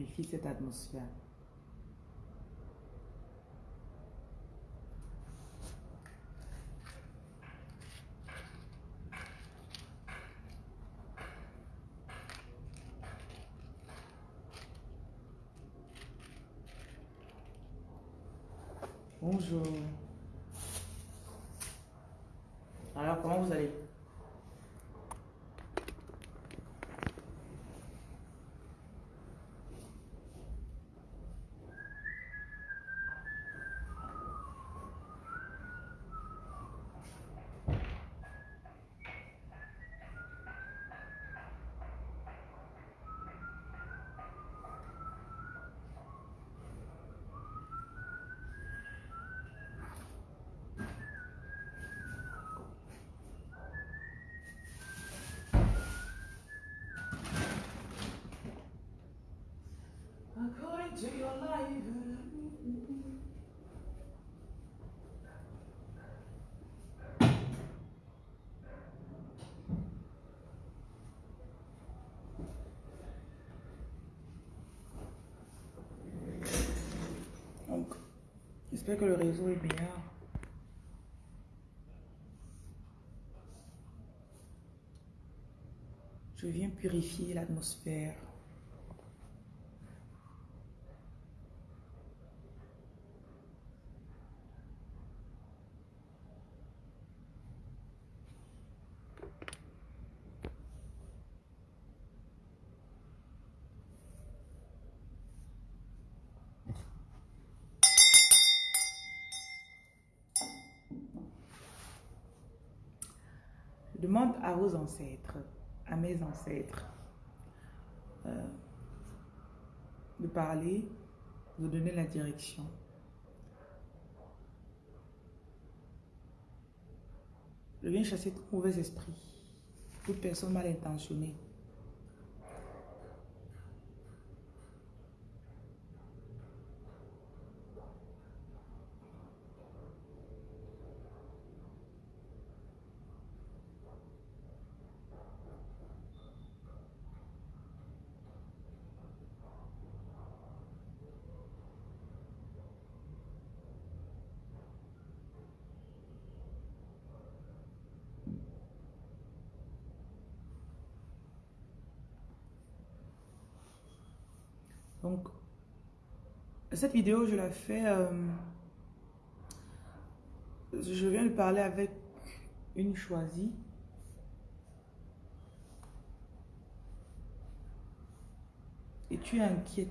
purifie cette atmosphère. Bonjour. Alors, comment vous allez According to your life. Donc, que le réseau est meilleur. Je viens purifier l'atmosphère. Je demande à vos ancêtres, à mes ancêtres, euh, de parler, de donner la direction. Je viens chasser tout mauvais esprit, toute personne mal intentionnée. Donc, cette vidéo, je la fais... euh, je viens de parler avec une choisie. Et tu es inquiète.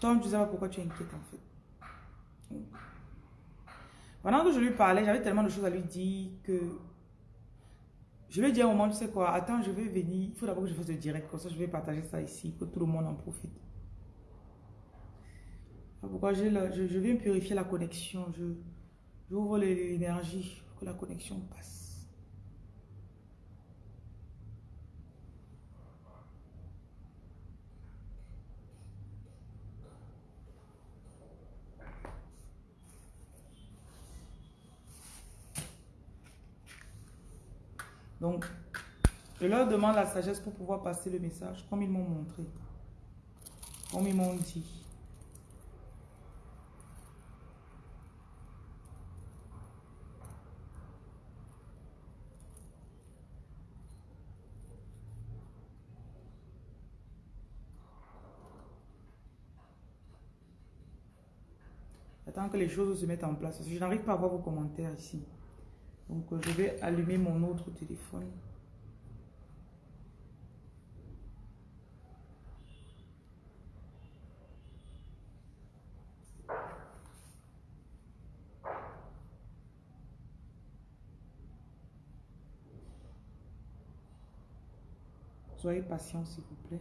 Toi, tu sais pas pourquoi tu es inquiète en fait. Pendant que je lui parlais, j'avais tellement de choses à lui dire que je lui ai dit à un moment, tu sais quoi, attends, je vais venir. Il faut d'abord que je fasse le direct, comme ça je vais partager ça ici, que tout le monde en profite. Pourquoi je, je viens purifier la connexion, je j'ouvre l'énergie pour que la connexion passe. Donc, je leur demande la sagesse pour pouvoir passer le message comme ils m'ont montré, comme ils m'ont dit. J'attends que les choses se mettent en place. Je n'arrive pas à voir vos commentaires ici. Donc, euh, je vais allumer mon autre téléphone. Soyez patient, s'il vous plaît.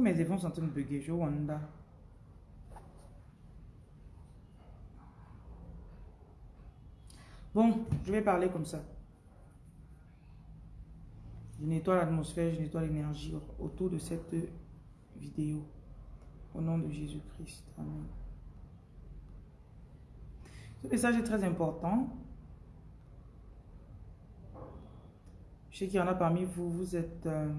Mes événements sont en train de bugger. Je wonder. Bon, je vais parler comme ça. Je nettoie l'atmosphère, je nettoie l'énergie autour de cette vidéo. Au nom de Jésus-Christ. Amen. Ce message est très important. Je sais qu'il y en a parmi vous, vous êtes euh,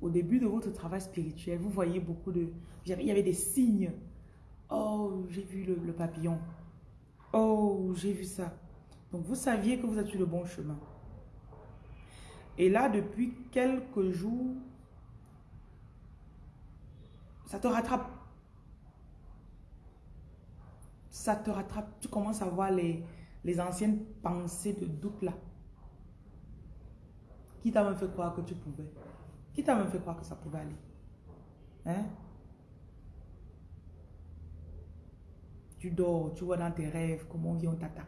au début de votre travail spirituel, vous voyez beaucoup de... Il y avait des signes. Oh, j'ai vu le papillon. Oh, j'ai vu ça. Donc, vous saviez que vous êtes sur le bon chemin. Et là, depuis quelques jours, ça te rattrape. Ça te rattrape. Tu commences à voir les, les anciennes pensées de doute là. Qui t'a même fait croire que tu pouvais Qui t'a même fait croire que ça pouvait aller? Hein? Tu dors, tu vois dans tes rêves comment on vient, on t'attaque.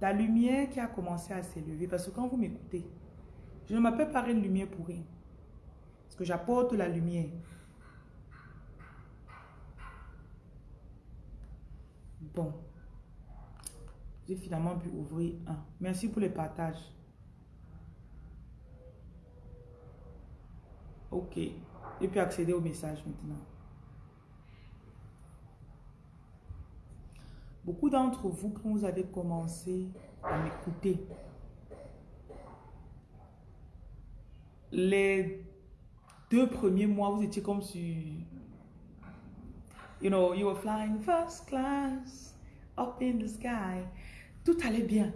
La lumière qui a commencé à s'élever, parce que quand vous m'écoutez, je ne m'appelle pas une lumière pour rien. Parce que j'apporte la lumière. Bon. J'ai finalement pu ouvrir un. Merci pour les partages. Ok. Et puis accéder au message maintenant. Beaucoup d'entre vous, quand vous avez commencé à m'écouter, les deux premiers mois, vous étiez comme si, you know, you were flying first class, up in the sky. Tout allait bien.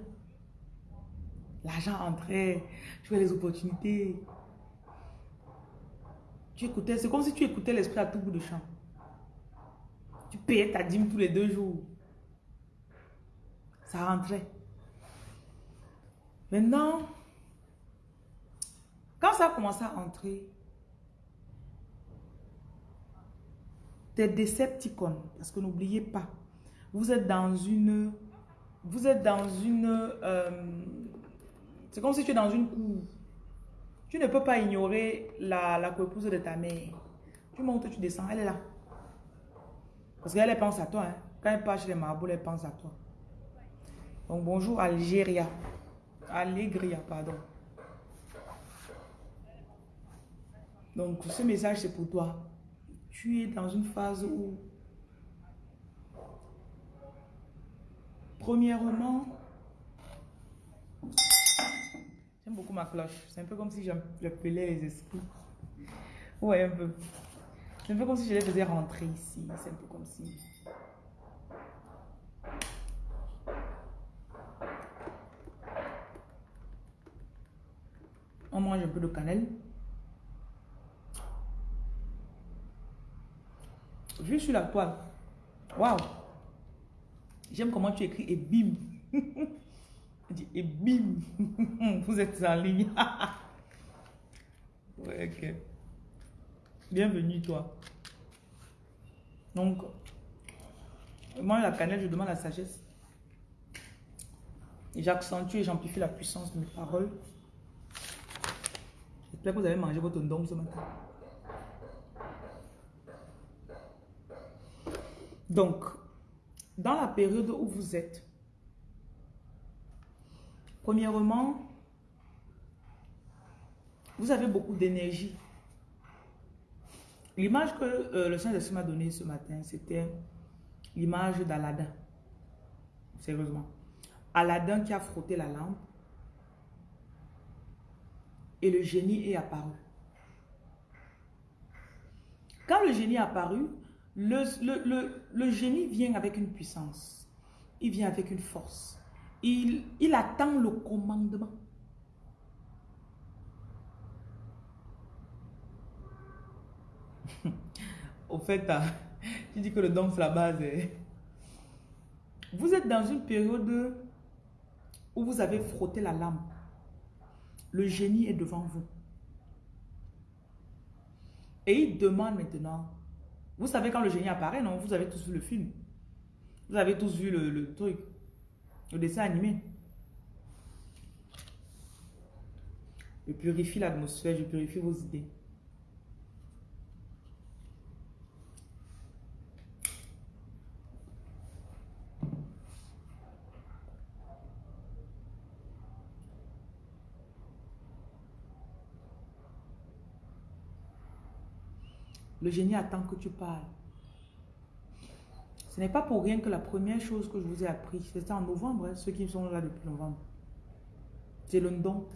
L'argent entrait, tu avais les opportunités, tu écoutais, c'est comme si tu écoutais l'esprit à tout bout de champ. Tu payais ta dîme tous les deux jours. Ça rentrait. Maintenant, quand ça a commencé à entrer, des décepticons, parce que n'oubliez pas, vous êtes dans une, vous êtes dans une, euh, c'est comme si tu es dans une cour. Tu ne peux pas ignorer la, la épouse de ta mère. Tu montes, tu descends, elle est là. Parce qu'elle pense à toi. Hein. Quand elle passe chez les marabouts, elle pense à toi. Donc bonjour Algéria. Allégria, pardon. Donc ce message c'est pour toi. Tu es dans une phase où, premièrement, beaucoup ma cloche. C'est un peu comme si j'appelais les esprits. Ouais, un peu. C'est un peu comme si je les faisais rentrer ici. C'est un peu comme si... On mange un peu de cannelle. Juste sur la toile. Waouh! J'aime comment tu écris et bim! et bim, vous êtes en ligne. ok. Bienvenue, toi. Donc, moi, la cannelle, je demande la sagesse. J'accentue et j'amplifie la puissance de mes paroles. J'espère que vous avez mangé votre don ce matin. Donc, dans la période où vous êtes, Premièrement, vous avez beaucoup d'énergie. L'image que euh, le Saint-Esprit m'a donnée ce matin, c'était l'image d'Aladin. Sérieusement. Aladin qui a frotté la lampe et le génie est apparu. Quand le génie est apparu, le, génie vient avec une puissance. Il vient avec une force il, attend le commandement. Au fait, tu ah, dis que le don, c'est la base. Hein. Vous êtes dans une période où vous avez frotté la lampe. Le génie est devant vous. Et il demande maintenant. Vous savez quand le génie apparaît, non? Vous avez tous vu le film. Vous avez tous vu le, truc. Le dessin animé. Je purifie l'atmosphère, je purifie vos idées. Le génie attend que tu parles. Ce n'est pas pour rien que la première chose que je vous ai appris, c'était en novembre, hein, ceux qui sont là depuis novembre. C'est le don.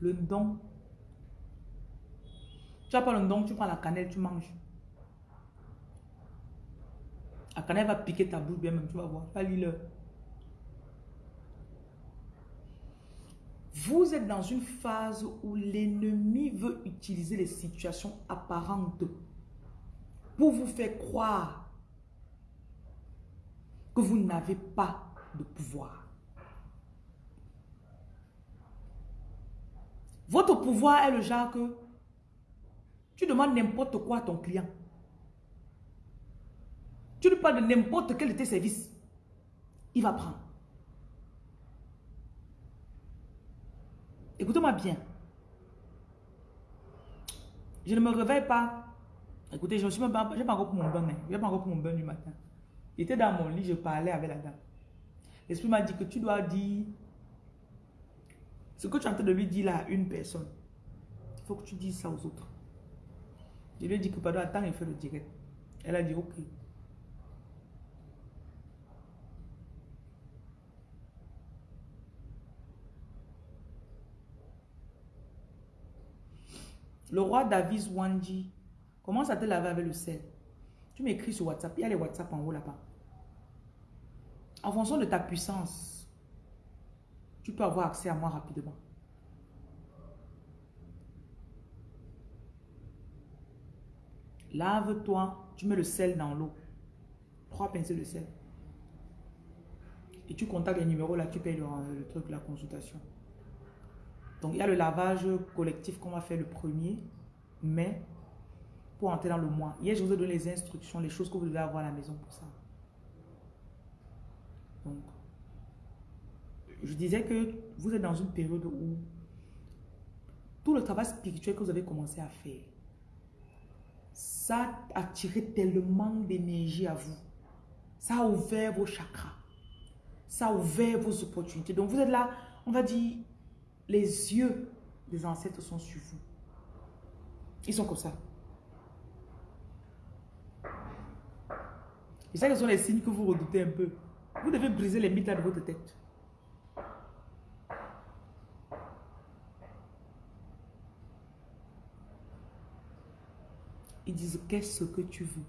Le don. Tu n'as pas le don, tu prends la cannelle, tu manges. La cannelle va piquer ta bouche bien même, tu vas voir. Pas le Vous êtes dans une phase où l'ennemi veut utiliser les situations apparentes pour vous faire croire que vous n'avez pas de pouvoir. Votre pouvoir est le genre que tu demandes n'importe quoi à ton client. Tu lui parles de n'importe quel de tes services. Il va prendre. Écoutez-moi bien. Je ne me réveille pas. Écoutez, je ne suis même pas, encore pour mon bain. Je pas encore pour mon bain du matin. J'étais dans mon lit, je parlais avec la dame. L'esprit m'a dit que tu dois dire ce que tu es en train de lui dire là à une personne. Il faut que tu dises ça aux autres. Je lui ai dit que pardon, attends, il fait le direct. Elle a dit ok. Le roi David Wandi commence à te laver avec le sel. Tu m'écris sur WhatsApp. Il y a les WhatsApp en haut là-bas. En fonction de ta puissance, tu peux avoir accès à moi rapidement. Lave-toi, tu mets le sel dans l'eau. Trois pincées de sel. Et tu contactes les numéros là, tu payes le, le truc, la consultation. Donc, il y a le lavage collectif qu'on va faire le premier mai pour entrer dans le mois. Hier, je vous ai donné les instructions, les choses que vous devez avoir à la maison pour ça. Donc, je disais que vous êtes dans une période où tout le travail spirituel que vous avez commencé à faire, ça a attiré tellement d'énergie à vous. Ça a ouvert vos chakras. Ça a ouvert vos opportunités. Donc, vous êtes là, on va dire, les yeux des ancêtres sont sur vous. Ils sont comme ça. Et ça, ce sont les signes que vous redoutez un peu. Vous devez briser les mythes de votre tête. Ils disent, qu'est-ce que tu veux?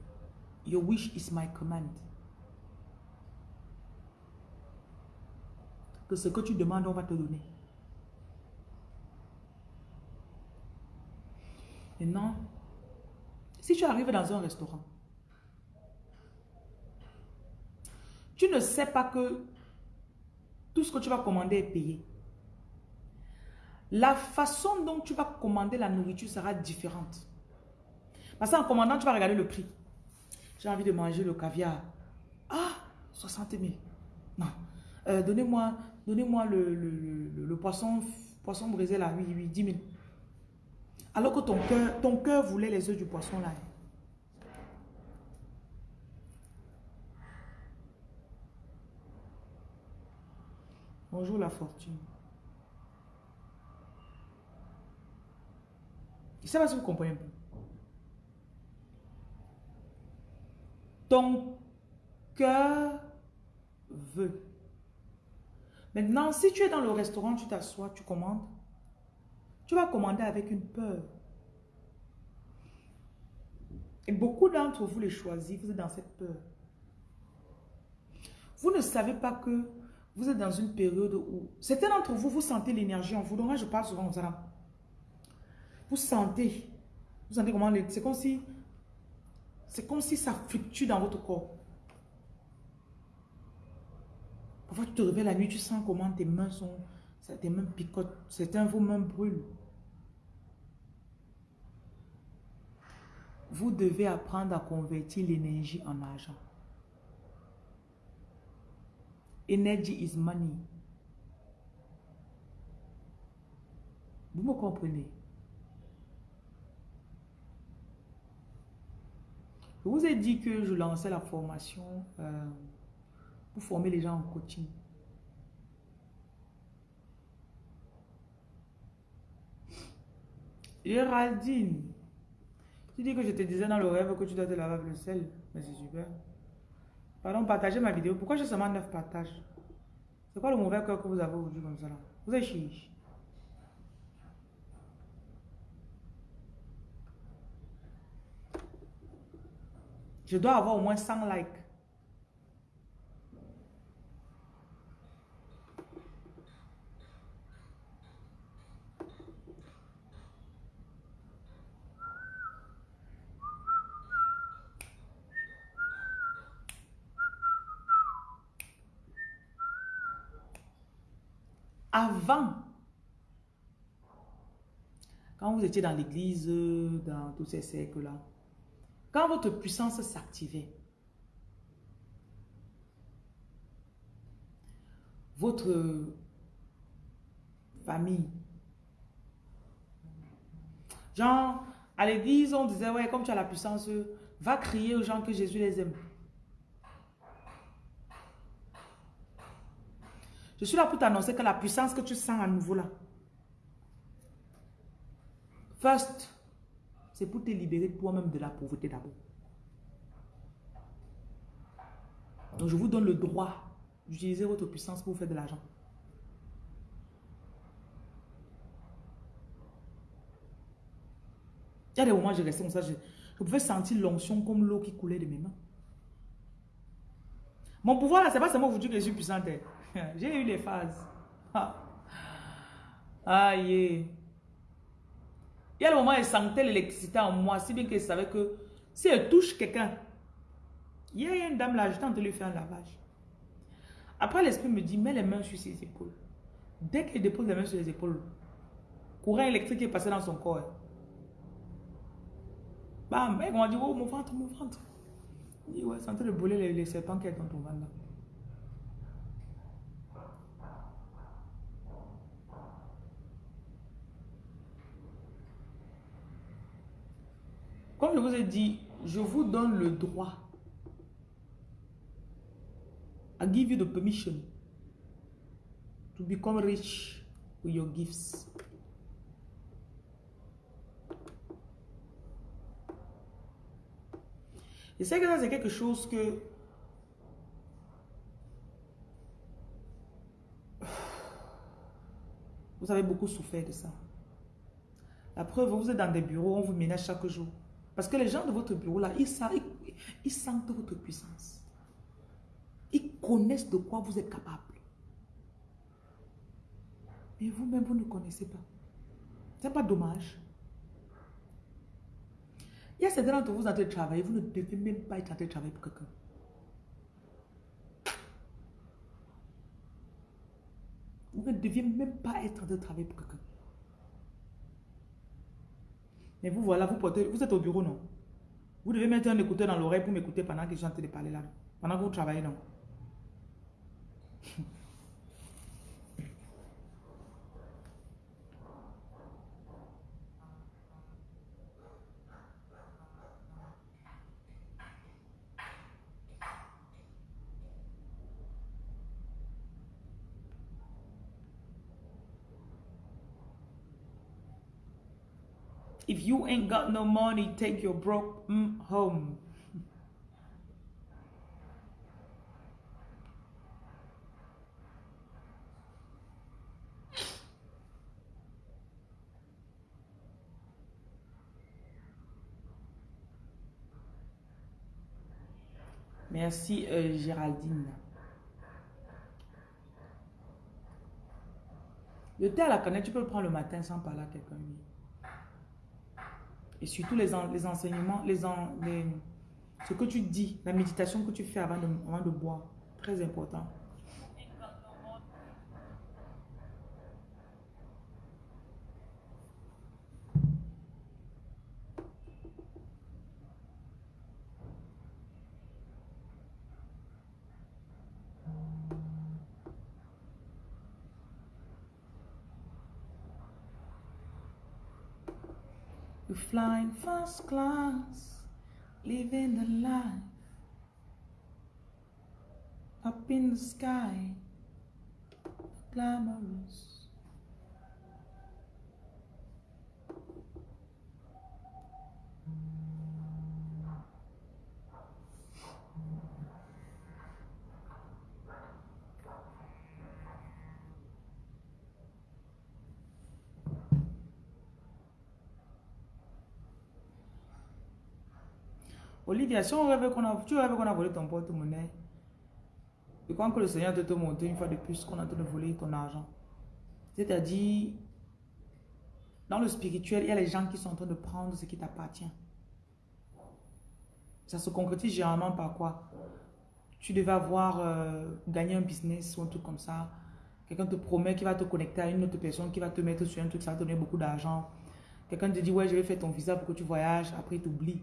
Your wish is my command. Que ce que tu demandes, on va te donner. Maintenant, si tu arrives dans un restaurant, tu ne sais pas que tout ce que tu vas commander est payé. La façon dont tu vas commander la nourriture sera différente. Parce qu'en commandant, tu vas regarder le prix. J'ai envie de manger le caviar. Ah, 60 000. Non. Euh, donnez-moi donnez le, le, poisson, poisson brisé là, oui, oui, 10 000. Alors que ton cœur, ton cœur voulait les œufs du poisson là. Bonjour la fortune. Je ne sais pas si vous comprenez Ton cœur veut. Maintenant, si tu es dans le restaurant, tu t'assois, tu commandes. Tu vas commander avec une peur. Et beaucoup d'entre vous les choisissez, vous êtes dans cette peur. Vous ne savez pas que vous êtes dans une période où... Certains d'entre vous, vous sentez l'énergie en vous. Donc je parle souvent aux âmes. Vous sentez. Vous sentez comment... C'est comme si... C'est comme si ça fluctue dans votre corps. Parfois, tu te réveilles la nuit, tu sens comment tes mains sont... Tes mains picotent. Certains, vos mains brûlent. Vous devez apprendre à convertir l'énergie en argent. Energy is money. Vous me comprenez? Je vous ai dit que je lançais la formation euh, pour former les gens en coaching. Géraldine, tu dis que je te disais dans le rêve que tu dois te laver avec le sel. Mais c'est super. Pardon, partagez ma vidéo. Pourquoi j'ai seulement 9 partages? C'est quoi le mauvais cœur que vous avez aujourd'hui comme ça là? Vous êtes chiche. Je dois avoir au moins 100 likes. Avant, quand vous étiez dans l'église, dans tous ces cercles-là, quand votre puissance s'activait, votre famille, genre, à l'église, on disait, ouais, comme tu as la puissance, va crier aux gens que Jésus les aime. Je suis là pour t'annoncer que la puissance que tu sens à nouveau là, first, c'est pour te libérer toi-même de la pauvreté d'abord. Donc je vous donne le droit d'utiliser votre puissance pour faire de l'argent. Il y a des moments où je restais comme ça, je, pouvais sentir l'onction comme l'eau qui coulait de mes mains. Mon pouvoir là, c'est pas seulement aujourd'hui que je suis puissante. Hein. J'ai eu les phases. Ah. Aïe. Il y a le moment où elle sentait l'électricité en moi, si bien qu'elle savait que si elle touche quelqu'un, il y a une dame là, je tente de lui faire un lavage. Après, l'esprit me dit, mets les mains sur ses épaules. Dès qu'elle dépose les mains sur les épaules, courant électrique est passé dans son corps. Bam, elle m'a dit, oh mon ventre, mon ventre. Il dit, ouais, c'est en train de brûler les, serpents qui sont dans ton ventre là. Je vous ai dit, je vous donne le droit. I give you the permission to become rich with your gifts. Je sais que ça, c'est quelque chose que... Vous avez beaucoup souffert de ça. La preuve, vous êtes dans des bureaux, on vous ménage chaque jour. Parce que les gens de votre bureau, là, ils, sentent votre puissance. Ils connaissent de quoi vous êtes capable. Mais vous-même, vous ne connaissez pas. C'est pas dommage. Il y a certains d'entre vous en train de travailler, vous ne devez même pas être en train de travailler pour quelqu'un. Vous ne deviez même pas être en train de travailler pour quelqu'un. Mais vous voilà, vous portez, vous êtes au bureau, non? Vous devez mettre un écouteur dans l'oreille pour m'écouter pendant que je suis en train de parler là. Pendant que vous travaillez, non? If you ain't got no money, take your broke mm, home. Merci euh, Géraldine. Le thé à la canette, tu peux le prendre le matin sans parler à quelqu'un. Et surtout les, les enseignements, les, ce que tu dis, la méditation que tu fais avant avant de boire. Très important. You're flying first class, living the life. Up in the sky, glamorous. Olivia, si on rêve qu'on a, tu rêves qu'on a volé ton porte-monnaie, et quand que le Seigneur te, te montre une fois de plus qu'on a de voler ton argent. C'est-à-dire, dans le spirituel, il y a les gens qui sont en train de prendre ce qui t'appartient. Ça se concrétise généralement par quoi? Tu devais avoir euh, gagné un business ou un truc comme ça. Quelqu'un te promet qu'il va te connecter à une autre personne qui va te mettre sur un truc, ça va te donner beaucoup d'argent. Quelqu'un te dit, ouais, je vais faire ton visa pour que tu voyages, après il t'oublie.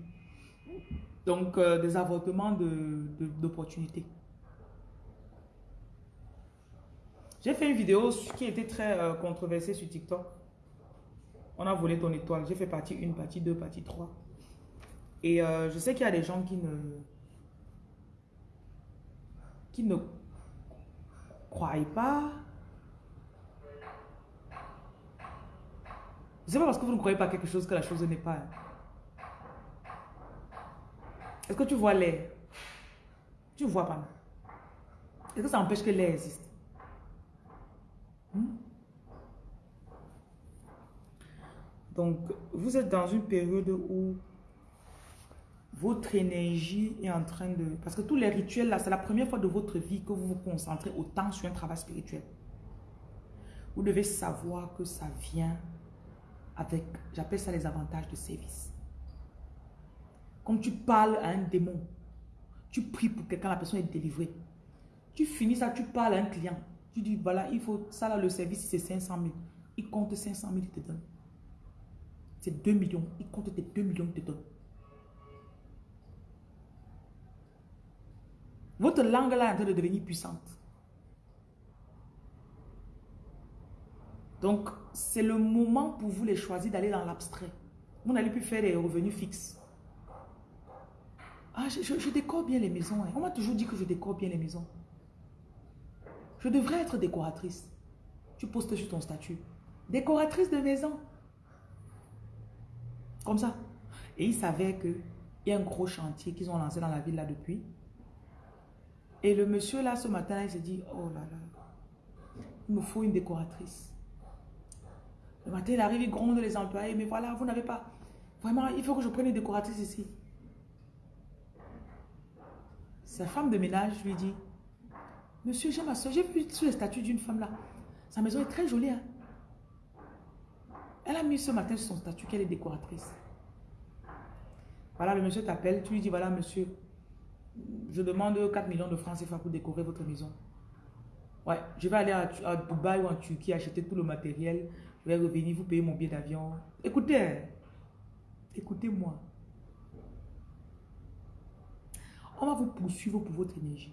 Donc, euh, des avortements d'opportunités. De, J'ai fait une vidéo qui était très euh, controversée sur TikTok. On a volé ton étoile. J'ai fait partie 1, partie 2, partie 3. Et euh, je sais qu'il y a des gens qui ne... qui ne croient pas. C'est pas parce que vous ne croyez pas quelque chose que la chose n'est pas. Est-ce que tu vois l'air? Tu vois pas. Est-ce que ça empêche que l'air existe? Hmm? Donc, vous êtes dans une période où votre énergie est en train de... Parce que tous les rituels, là, c'est la première fois de votre vie que vous vous concentrez autant sur un travail spirituel. Vous devez savoir que ça vient avec, j'appelle ça les avantages de service. Comme tu parles à un démon, tu pries pour quelqu'un, la personne est délivrée. Tu finis ça, tu parles à un client. Tu dis, voilà, il faut, ça là, le service, c'est 500 000. Il compte 500 000, il te donne. C'est 2 millions. Il compte tes 2 millions, il te donne. Votre langue là est en train de devenir puissante. Donc, c'est le moment pour vous les choisir d'aller dans l'abstrait. Vous n'allez plus faire des revenus fixes. Ah, je, décore bien les maisons. Hein. On m'a toujours dit que je décore bien les maisons. Je devrais être décoratrice. Tu postes sur ton statut. Décoratrice de maison. Comme ça. Et il savait qu'il y a un gros chantier qu'ils ont lancé dans la ville là depuis. Et le monsieur là, ce matin, il s'est dit, oh là là, il me faut une décoratrice. Le matin, il arrive, il gronde les employés, mais voilà, vous n'avez pas... Vraiment, il faut que je prenne une décoratrice ici. Sa femme de ménage lui dit, Monsieur, j'ai ma soeur, j'ai vu sur le statut d'une femme là. Sa maison est très jolie. Hein. Elle a mis ce matin sur son statut qu'elle est décoratrice. Voilà, le monsieur t'appelle, tu lui dis, voilà monsieur, je demande 4 millions de francs CFA pour décorer votre maison. Ouais, je vais aller à, à, Dubaï ou en Turquie acheter tout le matériel. Je vais revenir, vous payer mon billet d'avion. Écoutez, hein. écoutez-moi. On va vous poursuivre pour votre énergie.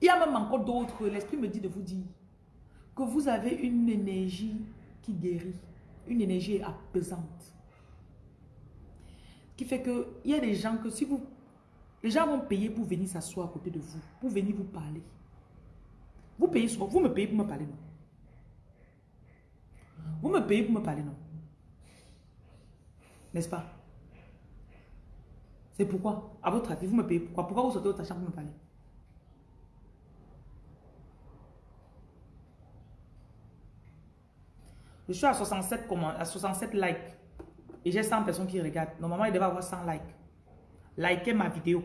Il y a même encore d'autres. L'esprit me dit de vous dire que vous avez une énergie qui guérit. Une énergie apaisante. Qui fait que il y a des gens que si vous... Les gens vont payer pour venir s'asseoir à côté de vous. Pour venir vous parler. Vous payez Vous me payez pour me parler, non? Vous me payez pour me parler, non? N'est-ce pas? C'est pourquoi À votre avis, vous me payez pourquoi? Pourquoi vous sortez votre chambre pour me parler? Je suis à 67, à 67 likes. Et j'ai 100 personnes qui regardent. Normalement, il devait avoir 100 likes. Likez ma vidéo.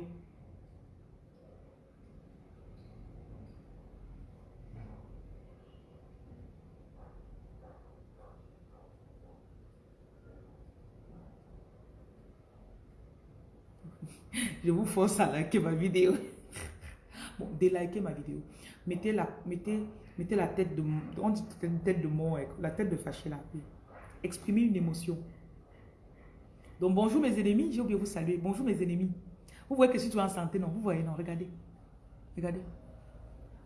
Je vous force à liker ma vidéo. Bon, délikez ma vidéo. Mettez la, mettez Mettez la tête de... On dit tête de mort, la tête de fâché là. Exprimez une émotion. Donc bonjour mes ennemis, j'ai oublié de vous saluer. Bonjour mes ennemis. Vous voyez que si tu es en santé, non, vous voyez, non, regardez. Regardez.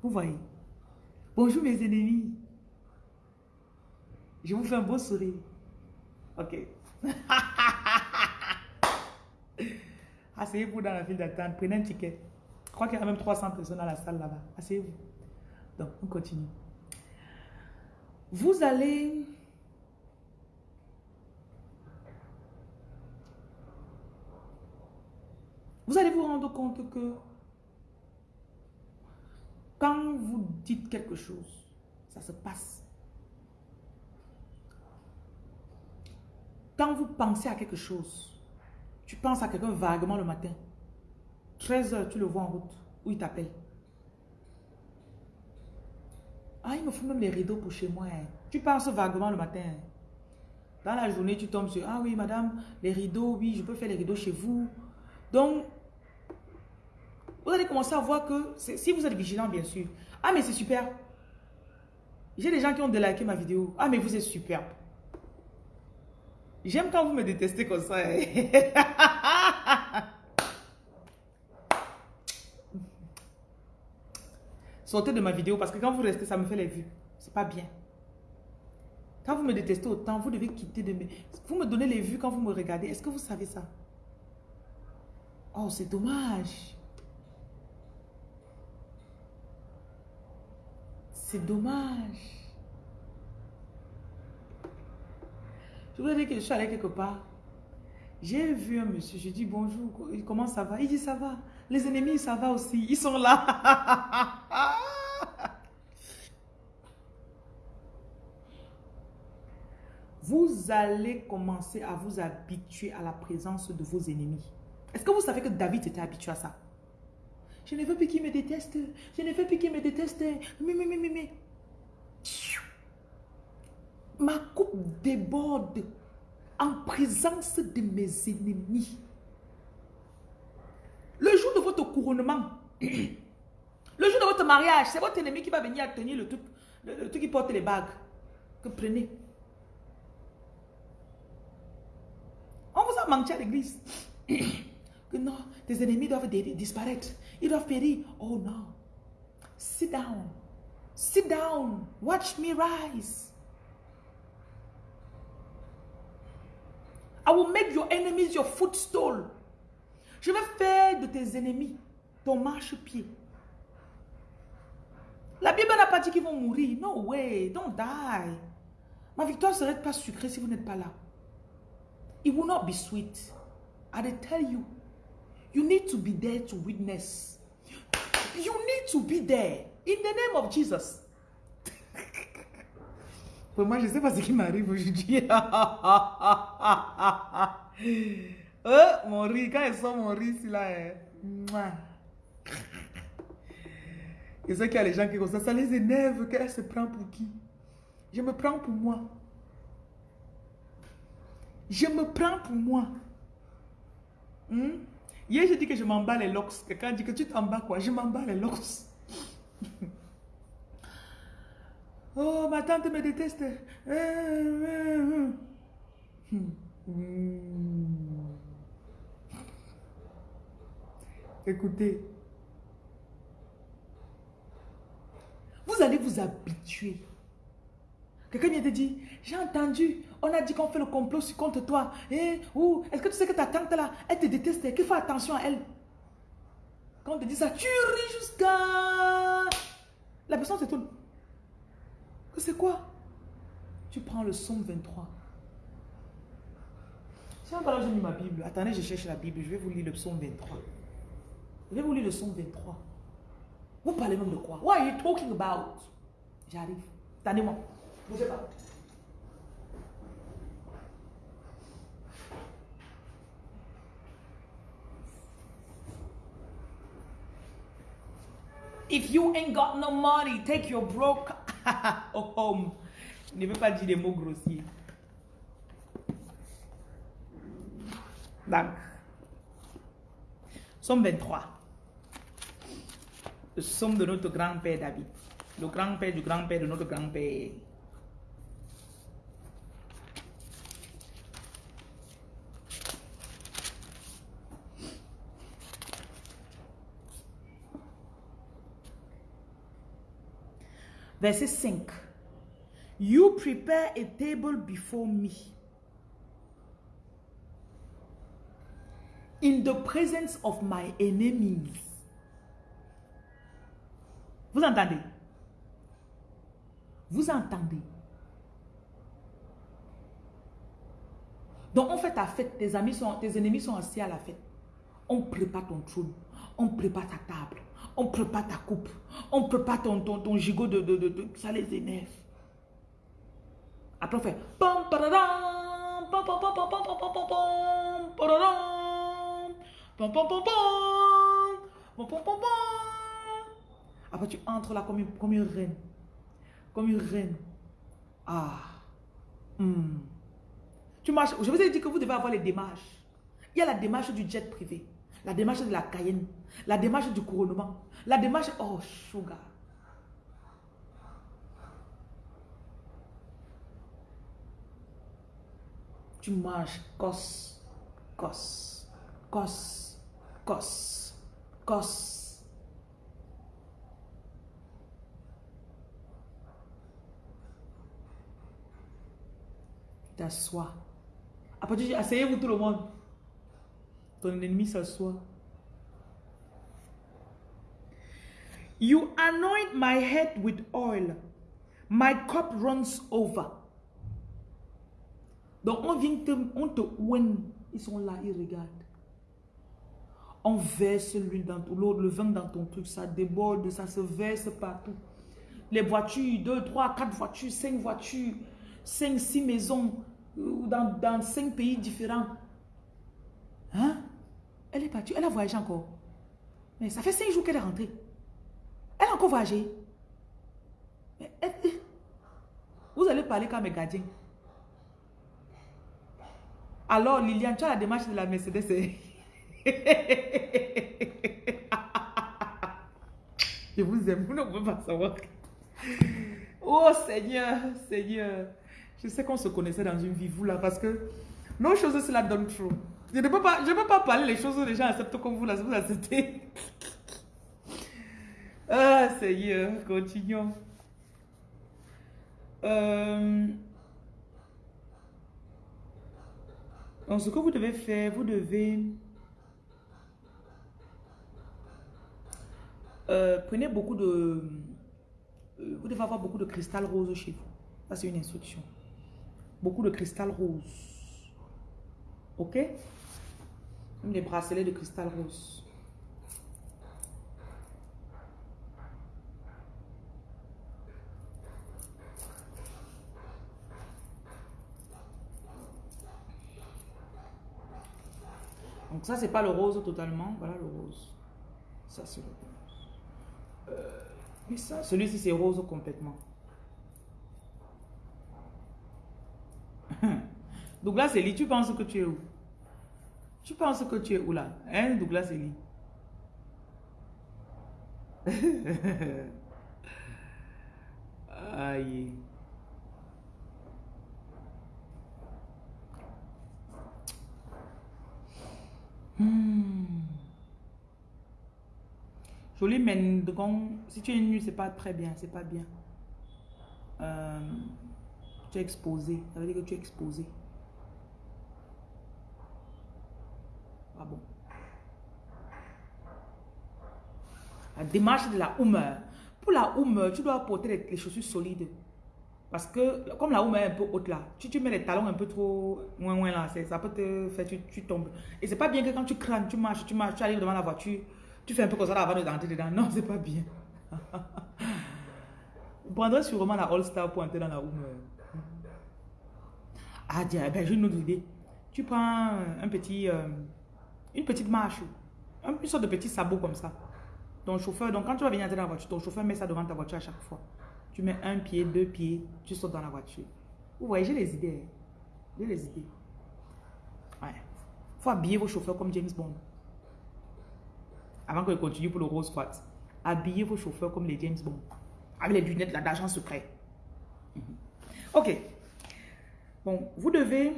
Vous voyez. Bonjour mes ennemis. Je vous fais un beau sourire. Ok. Asseyez-vous dans la file d'attente. Prenez un ticket. Je crois qu'il y a même 300 personnes dans la salle là-bas. Asseyez-vous. Donc, on continue. Vous allez... Vous allez vous rendre compte que quand vous dites quelque chose, ça se passe. Quand vous pensez à quelque chose, tu penses à quelqu'un vaguement le matin. 13 heures, tu le vois en route, ou il t'appelle. Ah, il me faut même les rideaux pour chez moi. Hein. Tu penses vaguement le matin. Hein. Dans la journée, tu tombes sur, ah oui, madame, les rideaux, oui, je peux faire les rideaux chez vous. Donc, vous allez commencer à voir que, si vous êtes vigilant, bien sûr. Ah, mais c'est super. J'ai des gens qui ont déliké ma vidéo. Ah, mais vous êtes superbe. J'aime quand vous me détestez comme ça. Hein. Sortez de ma vidéo parce que quand vous restez, ça me fait les vues. C'est pas bien. Quand vous me détestez autant, vous devez quitter de mes... Vous me donnez les vues quand vous me regardez. Est-ce que vous savez ça? Oh, c'est dommage. C'est dommage. Je voudrais dire que je suis allée quelque part. J'ai vu un monsieur, je dis bonjour, comment ça va? Il dit ça va. Les ennemis, ça va aussi. Ils sont là. vous allez commencer à vous habituer à la présence de vos ennemis. Est-ce que vous savez que David était habitué à ça? Je ne veux plus qu'il me déteste. Je ne veux plus qu'il me déteste. Mais, mais, mais, mais, ma coupe déborde en présence de mes ennemis. Le jour de votre couronnement, le jour de votre mariage, c'est votre ennemi qui va venir tenir le truc, qui porte les bagues. Que prenez. On vous a menti à l'église. que non, tes ennemis doivent disparaître. Ils doivent périr. Oh non. Sit down. Sit down. Watch me rise. I will make your enemies your footstool. Je vais faire de tes ennemis ton marche-pied. La Bible n'a pas dit qu'ils vont mourir. No way, don't die. Ma victoire ne serait pas sucrée si vous n'êtes pas là. It will not be sweet. I tell you, you need to be there to witness. You need to be there in the name of Jesus. Moi, je ne sais pas ce qui m'arrive aujourd'hui. oh, mon riz, quand ils sont mon riz, c'est là. Et c'est qu'il y a les gens qui comme ça, ça les énerve qu'elle se prend pour qui Je me prends pour moi. Je me prends pour moi. Hmm? Hier, j'ai dit que je m'en bats les locks. Quelqu'un dit que tu t'en bats quoi? Je m'en bats les locks. Oh, ma tante me déteste. Écoutez, vous allez vous habituer. Quelqu'un vient te dire, j'ai entendu, on a dit qu'on fait le complot contre toi. Eh, est-ce que tu sais que ta tante là, elle te déteste, qu'il faut attention à elle? Quand on te dit ça, tu ris jusqu'à... La personne se tourne. C'est quoi? Tu prends le psaume 23. Si on parle, j'ai mis ma Bible. Attendez, je cherche la Bible. Je vais vous lire le psaume 23. Je vais vous lire le psaume 23. Vous parlez même de quoi? What are you talking about? J'arrive. Attendez-moi. Bougez pas. If you ain't got no money, take your broke oh, home. Je ne veux pas dire des mots grossiers. Donc, Somme 23. Le somme de notre grand-père David. Le grand-père du grand-père de notre grand-père. Verset 5. You prepare a table before me. In the presence of my enemies. Vous entendez? Vous entendez? Donc on fait ta fête, tes amis sont, tes ennemis sont assis à la fête. On prépare ton trône, on prépare ta table on prépare ta coupe, on prépare ton, ton, ton gigot de, Ça les énerve. Après on fait... Après tu entres là comme une, comme une reine. Comme une reine. Ah. Hmm. Tu marches. Je vous ai dit que vous devez avoir les démarches. Il y a la démarche du jet privé. La démarche de la Cayenne. La démarche du couronnement. La démarche... Oh, sugar. Tu marches cos, cos, cos, cos, cos. T'assois. Après, tu dis, asseyez-vous tout le monde. Ton ennemi s'assoit. You anoint my head with oil. My cup runs over. Donc on vient te, on ils sont là, ils regardent. On verse l'huile dans l'eau, le vin dans ton truc, ça déborde, ça se verse partout. Les voitures, deux, trois, quatre voitures, cinq voitures, cinq, six maisons, euh, dans, dans cinq pays différents. Hein? Elle est partie, elle a voyagé encore. Mais ça fait cinq jours qu'elle est rentrée. Elle a encore voyagé. vous allez parler comme mes gardiens. Alors, Liliane, tu as la démarche de la Mercedes. Je vous aime, vous ne pouvez pas savoir. Oh Seigneur, Seigneur. Je sais qu'on se connaissait dans une vie, vous là, parce que nos choses, cela donne trop. Je ne peux pas, je peux pas parler les choses les gens acceptent comme vous là, vous acceptez. Ah Seigneur, continuons. Euh, Donc, ce que vous devez faire, vous devez... Euh, prenez beaucoup de... Euh, vous devez avoir beaucoup de cristal rose chez vous. Ça, c'est une instruction. Beaucoup de cristal rose. OK? Même des bracelets de cristal rose. Donc ça, c'est pas le rose totalement. Voilà le rose. Ça, c'est le rose. Euh, mais ça, celui-ci, c'est rose complètement. Douglas Eli, tu penses que tu es où? Tu penses que tu es où là? Hein, Douglas Eli Aïe. Hmm. Jolie Mendron, si tu es nu, c'est pas très bien, c'est pas bien. Euh, tu es exposé, ça veut dire que tu es exposé. Ah bon? La démarche de la humeur. Pour la humeur, tu dois porter les chaussures solides. Parce que, comme la houme est un peu haute là, tu, tu mets les talons un peu trop loin, loin là, ça peut te faire, tu, tu tombes. Et c'est pas bien que quand tu cranes, tu marches, tu marches, tu arrives devant la voiture, tu fais un peu comme ça avant de rentrer dedans. Non, c'est pas bien. Vous prendrez sûrement la All-Star pour entrer dans la houme. Ah, tiens, ben, j'ai une autre idée. Tu prends un petit, euh, une petite marche, une sorte de petit sabot comme ça. Ton chauffeur, donc quand tu vas venir entrer dans la voiture, ton chauffeur met ça devant ta voiture à chaque fois. Tu mets un pied, deux pieds, tu sautes dans la voiture. Vous voyez, j'ai les idées. J'ai les idées. Ouais. Faut habiller vos chauffeurs comme James Bond. Avant je continue pour le Rose Quartz. Habillez vos chauffeurs comme les James Bond. Avec les lunettes d'agent secret. Mhm. Ok. Bon, vous devez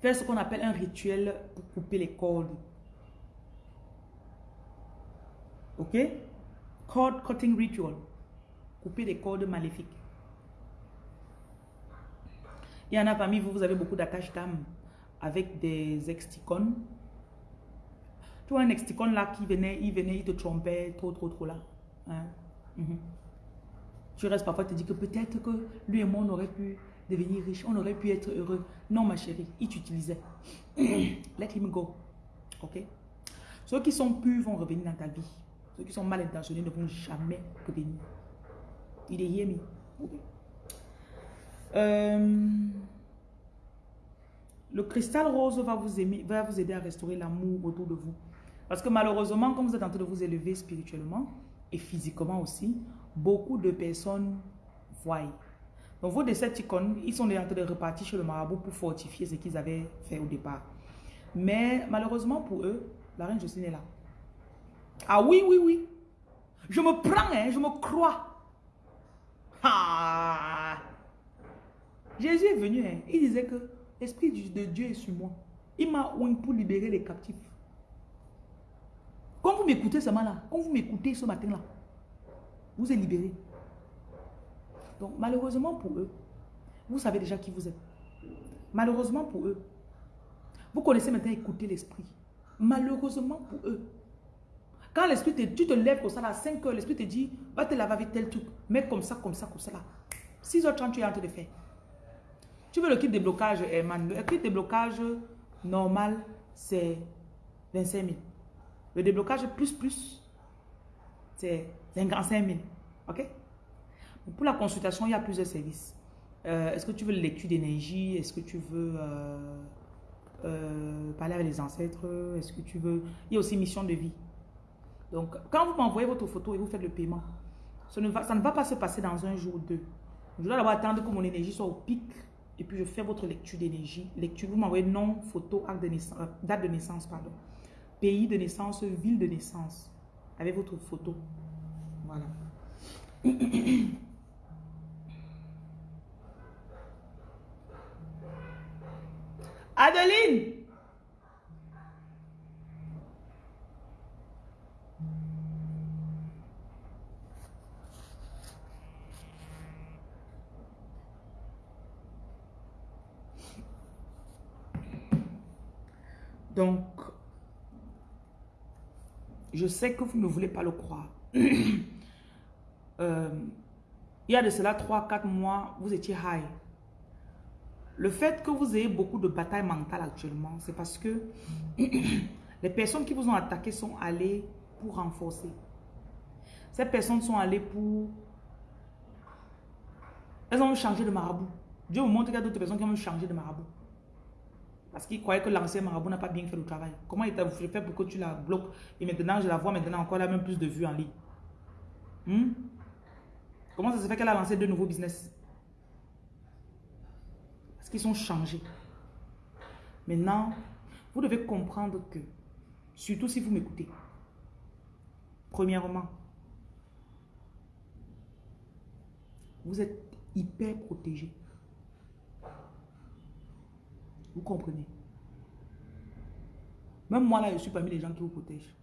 faire ce qu'on appelle un rituel pour couper les cordes. Ok? Cord cutting ritual couper des cordes maléfiques. Il y en a parmi vous, vous avez beaucoup d'attaches d'âme avec des ex Tu vois un exticon là qui venait, il venait, il te trompait trop, trop, trop là. Hein? Mhm. Tu restes parfois, te dis que peut-être que lui et moi, on aurait pu devenir riche, on aurait pu être heureux. Non, ma chérie, il t'utilisait. Let him go. Ok? Ceux qui sont purs vont revenir dans ta vie. Ceux qui sont mal intentionnés ne vont jamais revenir. Il est yémi. Euh, le cristal rose va vous, aider à restaurer l'amour autour de vous. Parce que malheureusement, comme vous êtes en train de vous élever spirituellement et physiquement aussi, beaucoup de personnes voient. Donc vos icônes, ils sont en train de repartir chez le marabout pour fortifier ce qu'ils avaient fait au départ. Mais malheureusement pour eux, la reine Jocelyne est là. Ah oui, oui, oui. Je me prends, hein, je me crois. Jésus est venu, hein, il disait que l'Esprit de Dieu est sur moi. Il m'a oint pour libérer les captifs. Quand vous m'écoutez ce matin-là, quand vous m'écoutez ce matin-là, vous êtes libéré. Donc malheureusement pour eux, vous savez déjà qui vous êtes. Malheureusement pour eux, vous connaissez maintenant écouter l'esprit. Malheureusement pour eux. Quand l'esprit te tu te lèves comme ça à 5 heures, l'esprit te dit, va te laver avec tel truc, mets comme ça, comme ça, comme ça là. 6h30, tu es en train de faire. Tu veux le kit de blocage, Herman. Le kit de blocage normal, c'est 25 000. Le déblocage plus plus, c'est un grand 5 000. OK? Pour la consultation, il y a plusieurs services. Euh, est-ce que tu veux lecture d'énergie? Est-ce que tu veux euh, euh, parler avec les ancêtres? Est-ce que tu veux... Il y a aussi mission de vie. Donc, quand vous m'envoyez votre photo et vous faites le paiement, ça ne, va, pas se passer dans un jour ou deux. Je dois d'abord attendre que mon énergie soit au pic et puis je fais votre lecture d'énergie. Lecture, vous m'envoyez nom, photo, de naissance, date de naissance, pardon. Pays de naissance, ville de naissance, avec votre photo. Voilà. Adeline Donc, je sais que vous ne voulez pas le croire. Euh, il y a de cela 3-4 mois, vous étiez high. Le fait que vous ayez beaucoup de batailles mentales actuellement, c'est parce que les personnes qui vous ont attaqué sont allées pour renforcer. Ces personnes sont allées pour... Elles ont changé de marabout. Dieu vous montre qu'il y a d'autres personnes qui ont changé de marabout. Parce qu'ils croyaient que l'ancien marabout n'a pas bien fait le travail. Comment il t'a fait pour que tu la bloques? Et maintenant, je la vois maintenant encore, elle a même plus de vues en ligne. Hmm? Comment ça se fait qu'elle a lancé de nouveaux business? Parce qu'ils sont changés. Maintenant, vous devez comprendre que, surtout si vous m'écoutez, premièrement, vous êtes hyper protégé. Vous comprenez? Même moi, là, je suis parmi les gens qui vous protègent.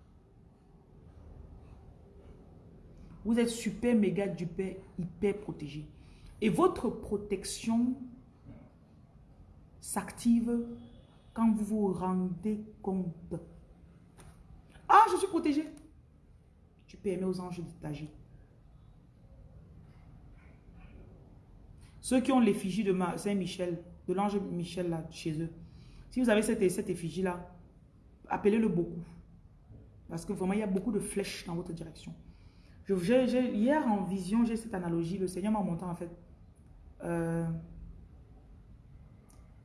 Vous êtes super, méga, duper, hyper protégé. Et votre protection s'active quand vous vous rendez compte. Ah, je suis protégé. Tu permets aux anges d'agir. Ceux qui ont l'effigie de Saint-Michel, de l'ange Michel là, chez eux. Si vous avez cette, effigie-là, appelez-le beaucoup. Parce que vraiment, il y a beaucoup de flèches dans votre direction. Je, hier, en vision, j'ai cette analogie. Le Seigneur m'a montré, en fait, euh,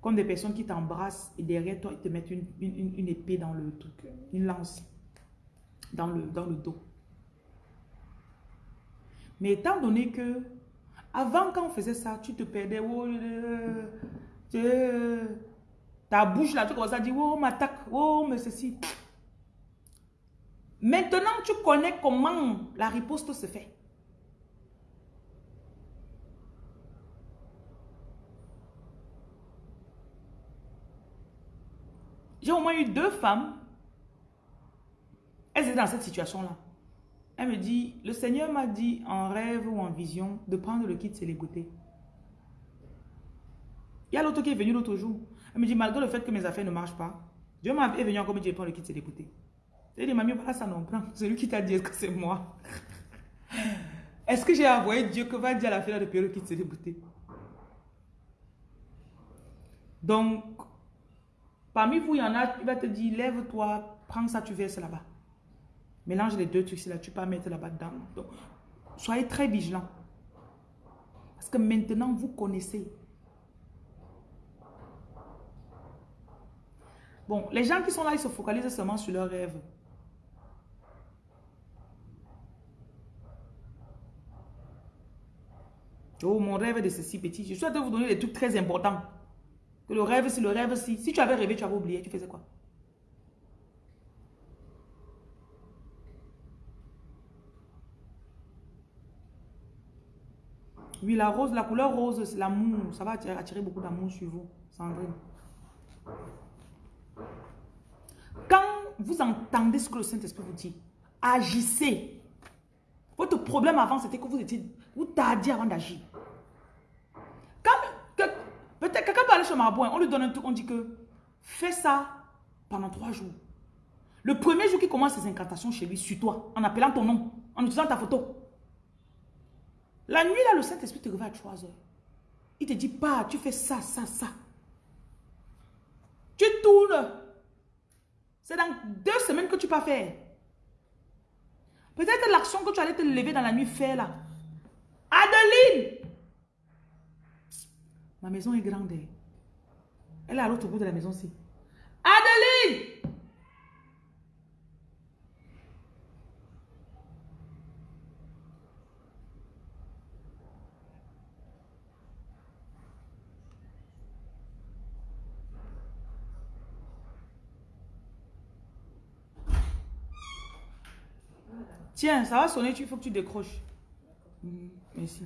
comme des personnes qui t'embrassent et derrière toi, ils te mettent une, une, épée dans le truc, une lance dans le, dans le dos. Mais étant donné que avant, quand on faisait ça, tu te perdais. Oh, ta bouche là, tu commences à dire, oh, on m'attaque, oh, mais ceci. Maintenant, tu connais comment la riposte se fait. J'ai au moins eu deux femmes. Elles étaient dans cette situation-là. Elle me dit, le Seigneur m'a dit en rêve ou en vision de prendre le kit célébrité. Il y a l'autre qui est venu l'autre jour. Elle me dit, malgré le fait que mes affaires ne marchent pas, Dieu m'a venu encore me dire, prends le kit célébrité. Il dit, mamie, voilà ça non prend. C'est lui qui t'a dit que c'est moi? Est-ce que j'ai envoyé Dieu que va dire à la fille de perruque qui s'est déboutée? Donc, parmi vous, il y en a, il va te dire, lève-toi, prends ça, tu verses là-bas. Mélange les deux trucs là, tu peux mettre là-bas dedans. Soyez très vigilants. Parce que maintenant, vous connaissez. Bon, les gens qui sont là, ils se focalisent seulement sur leurs rêves. Oh, mon rêve de ceci petit. Je souhaite vous donner des trucs très importants. Que le rêve, c'est le rêve, si. Si tu avais rêvé, tu avais oublié, tu faisais quoi? Oui, la rose, la couleur rose, c'est l'amour. Ça va attirer, beaucoup d'amour sur vous, Sandrine. Quand vous entendez ce que le Saint-Esprit vous dit, agissez. Votre problème avant, c'était que vous étiez, vous tardiez avant d'agir. Peut-être quelqu'un peut aller chez Marabout, on lui donne un truc, on dit que fais ça pendant trois jours. Le premier jour qu'il commence ses incantations chez lui, sur toi, en appelant ton nom, en utilisant ta photo. La nuit, là, le Saint-Esprit te réveille à 3 heures. Il te dit, pas, tu fais ça, ça, ça. Tu tournes. C'est dans deux semaines que tu peux faire. Peut-être l'action que tu allais te lever dans la nuit faire là. Adeline! Ma maison est grande. Elle est à l'autre bout de la maison aussi. Adeline! Tiens, ça va sonner, il faut que tu décroches. Merci.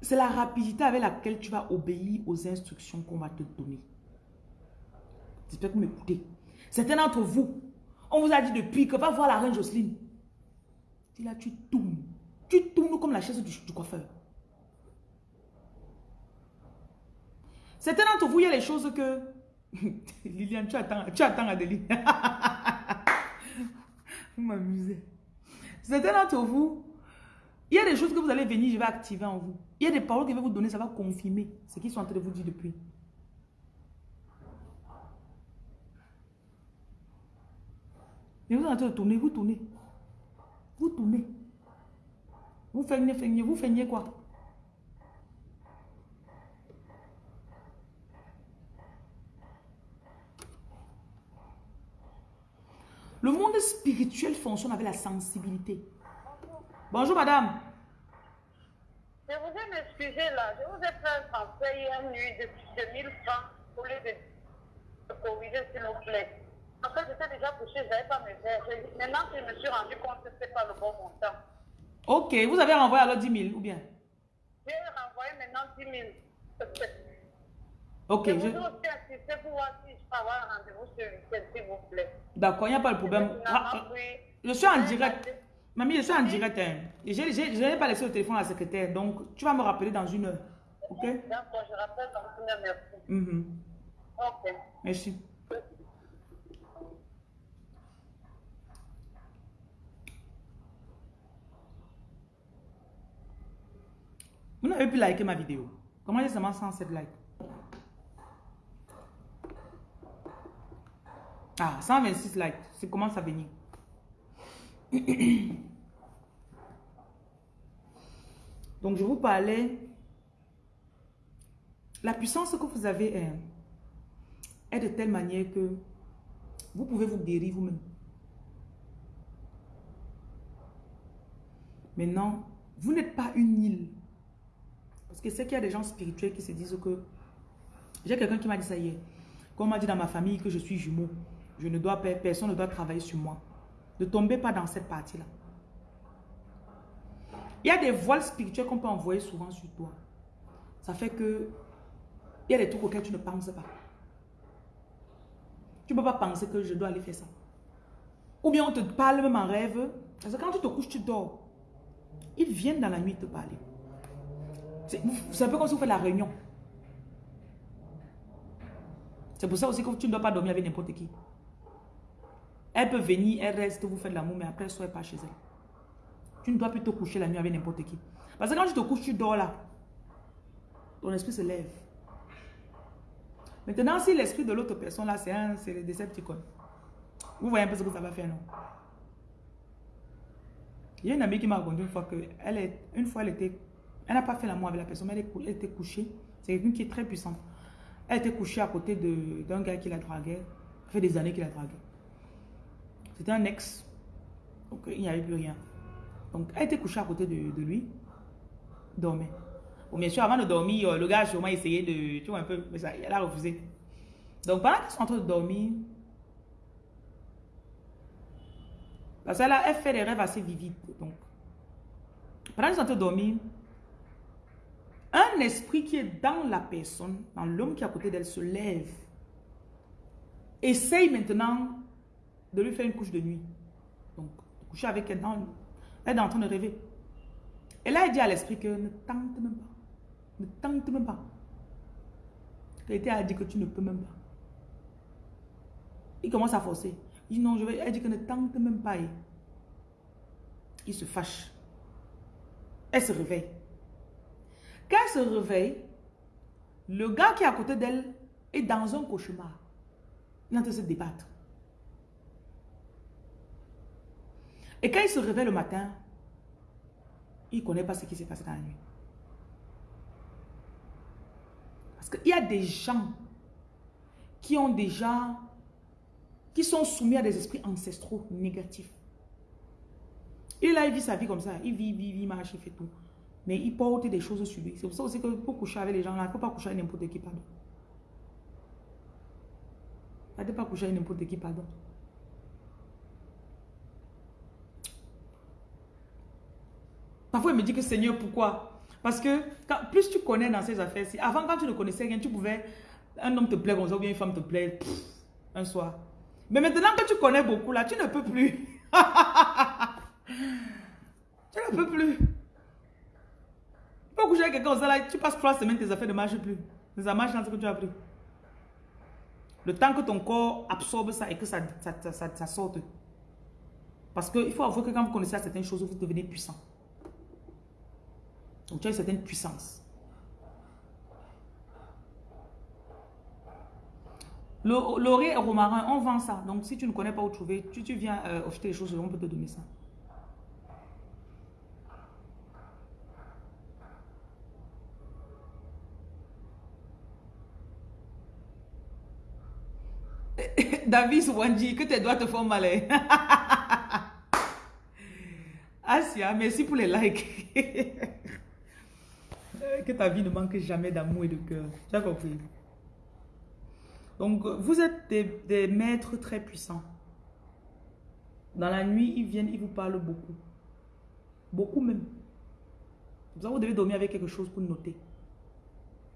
C'est la rapidité avec laquelle tu vas obéir aux instructions qu'on va te donner. J'espère que vous m'écoutez. Certains d'entre vous, on vous a dit depuis que va voir la reine Jocelyne. Tu là, tu tournes. Tu tournes comme la chaise du, coiffeur. Certains d'entre vous, il y a les choses que... Liliane, tu attends, tu attends vous m'amusez. Certains d'entre vous, il y a des choses que vous allez venir, je vais activer en vous. Il y a des paroles que je vous donner, ça va confirmer ce qu'ils sont en train de vous dire depuis. Et vous êtes en train de tourner, vous tournez. Vous tournez. Vous feignez, feignez, vous feignez quoi? Le monde spirituel fonctionne avec la sensibilité. Bonjour, madame. Je vous ai m'excuser là. Je vous ai fait un transfert hier nuit de, de 1000 francs pour les de corriger, s'il vous plaît. En fait, j'étais déjà couché, je n'avais pas mes verres. Maintenant je me suis rendu compte que ce n'était pas le bon montant. Ok, vous avez renvoyé alors 10 000 ou bien? J'ai renvoyé maintenant 10 000. Ok. Je, je... vous aussi assisté pour voir si je peux avoir un rendez-vous sur le s'il vous plaît. D'accord, il n'y a pas de problème. Ah, je suis en direct. Mamie, je suis en direct. Hein. Je n'ai pas laissé le téléphone à la secrétaire. Donc, tu vas me rappeler dans une heure. Ok? D'accord, je rappelle dans une heure. Merci. Mm -hmm. Ok. Merci. Vous n'avez plus liké ma vidéo. Comment j'ai seulement 107 likes? Ah, 126 likes. C'est commence à venir. Donc, je vous parlais. La puissance que vous avez est, est de telle manière que vous pouvez vous guérir vous-même. Maintenant, vous n'êtes pas une île. Parce que c'est qu'il y a des gens spirituels qui se disent que... J'ai quelqu'un qui m'a dit ça hier. Comme m'a dit dans ma famille que je suis jumeau. Je ne dois pas, personne ne doit travailler sur moi. Ne tombez pas dans cette partie-là. Il y a des voiles spirituelles qu'on peut envoyer souvent sur toi. Ça fait que il y a des trucs auxquels tu ne penses pas. Tu ne peux pas penser que je dois aller faire ça. Ou bien on te parle même en rêve. Parce que quand tu te couches, tu dors. Ils viennent dans la nuit te parler. C'est un peu comme si vous faites la réunion. C'est pour ça aussi que tu ne dois pas dormir avec n'importe qui. Elle peut venir, elle reste, vous faites l'amour, mais après, elle ne pas chez elle. Tu ne dois plus te coucher la nuit avec n'importe qui. Parce que quand tu te couches, tu dors là. Ton esprit se lève. Maintenant, si l'esprit de l'autre personne là, c'est un, c'est le décepticon. Vous voyez un peu ce que ça va faire, non? Il y a une amie qui m'a raconté une fois que elle est, une fois elle était, elle n'a pas fait l'amour avec la personne, mais elle, était couchée. C'est quelqu'un qui est très puissant. Elle était couchée à côté d'un gars qui la draguait. Ça fait des années qu'il la draguait. C'était un ex. Donc il n'y avait plus rien. Donc elle était couchée à côté de, lui. Dormait. Bon, bien sûr, avant de dormir, le gars a sûrement essayé de. Tu vois un peu, mais ça, elle a refusé. Donc pendant qu'ils sont en train de dormir, Parce qu'elle elle fait des rêves assez vivides. Donc, pendant qu'ils sont en train de dormir, un esprit qui est dans la personne, dans l'homme qui est à côté d'elle, se lève. Essaye maintenant de lui faire une couche de nuit. Donc, coucher avec elle. Dans, elle est en train de rêver. Et là, elle dit à l'esprit que ne tente même pas. Ne tente même pas. Elle a dit que tu ne peux même pas. Il commence à forcer. Il dit non, je vais. Elle dit que ne tente même pas. Il se fâche. Elle se réveille. Elle se réveille, le gars qui est à côté d'elle est dans un cauchemar. Il est en train de se débattre. Et quand il se réveille le matin, il ne connaît pas ce qui s'est passé dans la nuit. Parce qu'il y a des gens qui ont déjà, qui sont soumis à des esprits ancestraux négatifs. Et là, il vit sa vie comme ça. Il vit, vit, vit, marche, il fait tout. Mais il porte des choses sur lui. C'est pour ça aussi que pour coucher avec les gens là, il ne faut pas coucher avec n'importe qui, pardon. Il ne faut pas coucher avec n'importe qui, pardon. Parfois, il me dit que Seigneur, pourquoi? Parce que plus tu connais dans ces affaires-ci, avant, quand tu ne connaissais rien, tu pouvais, un homme te plaît comme ça, ou bien une femme te plaît, un soir. Mais maintenant que tu connais beaucoup, là, tu ne peux plus. tu ne peux plus. Coucher avec quelqu'un, tu passes trois semaines, tes affaires ne marchent plus. Ça marche dans ce que tu as appris. Le temps que ton corps absorbe ça et que ça, ça, ça, ça sorte. Parce qu'il faut avouer que quand vous connaissez certaines choses, vous devenez puissant. Donc tu as une certaine puissance. Laurier et romarin, on vend ça. Donc si tu ne connais pas où trouver, tu, tu viens euh, acheter les choses, on peut te donner ça. David Wandi, que tes doigts te font mal. Hein. Asia, merci pour les likes. que ta vie ne manque jamais d'amour et de cœur. Tu as compris? Donc, vous êtes des, maîtres très puissants. Dans la nuit, ils viennent, ils vous parlent beaucoup. Beaucoup même. Vous devez dormir avec quelque chose pour noter.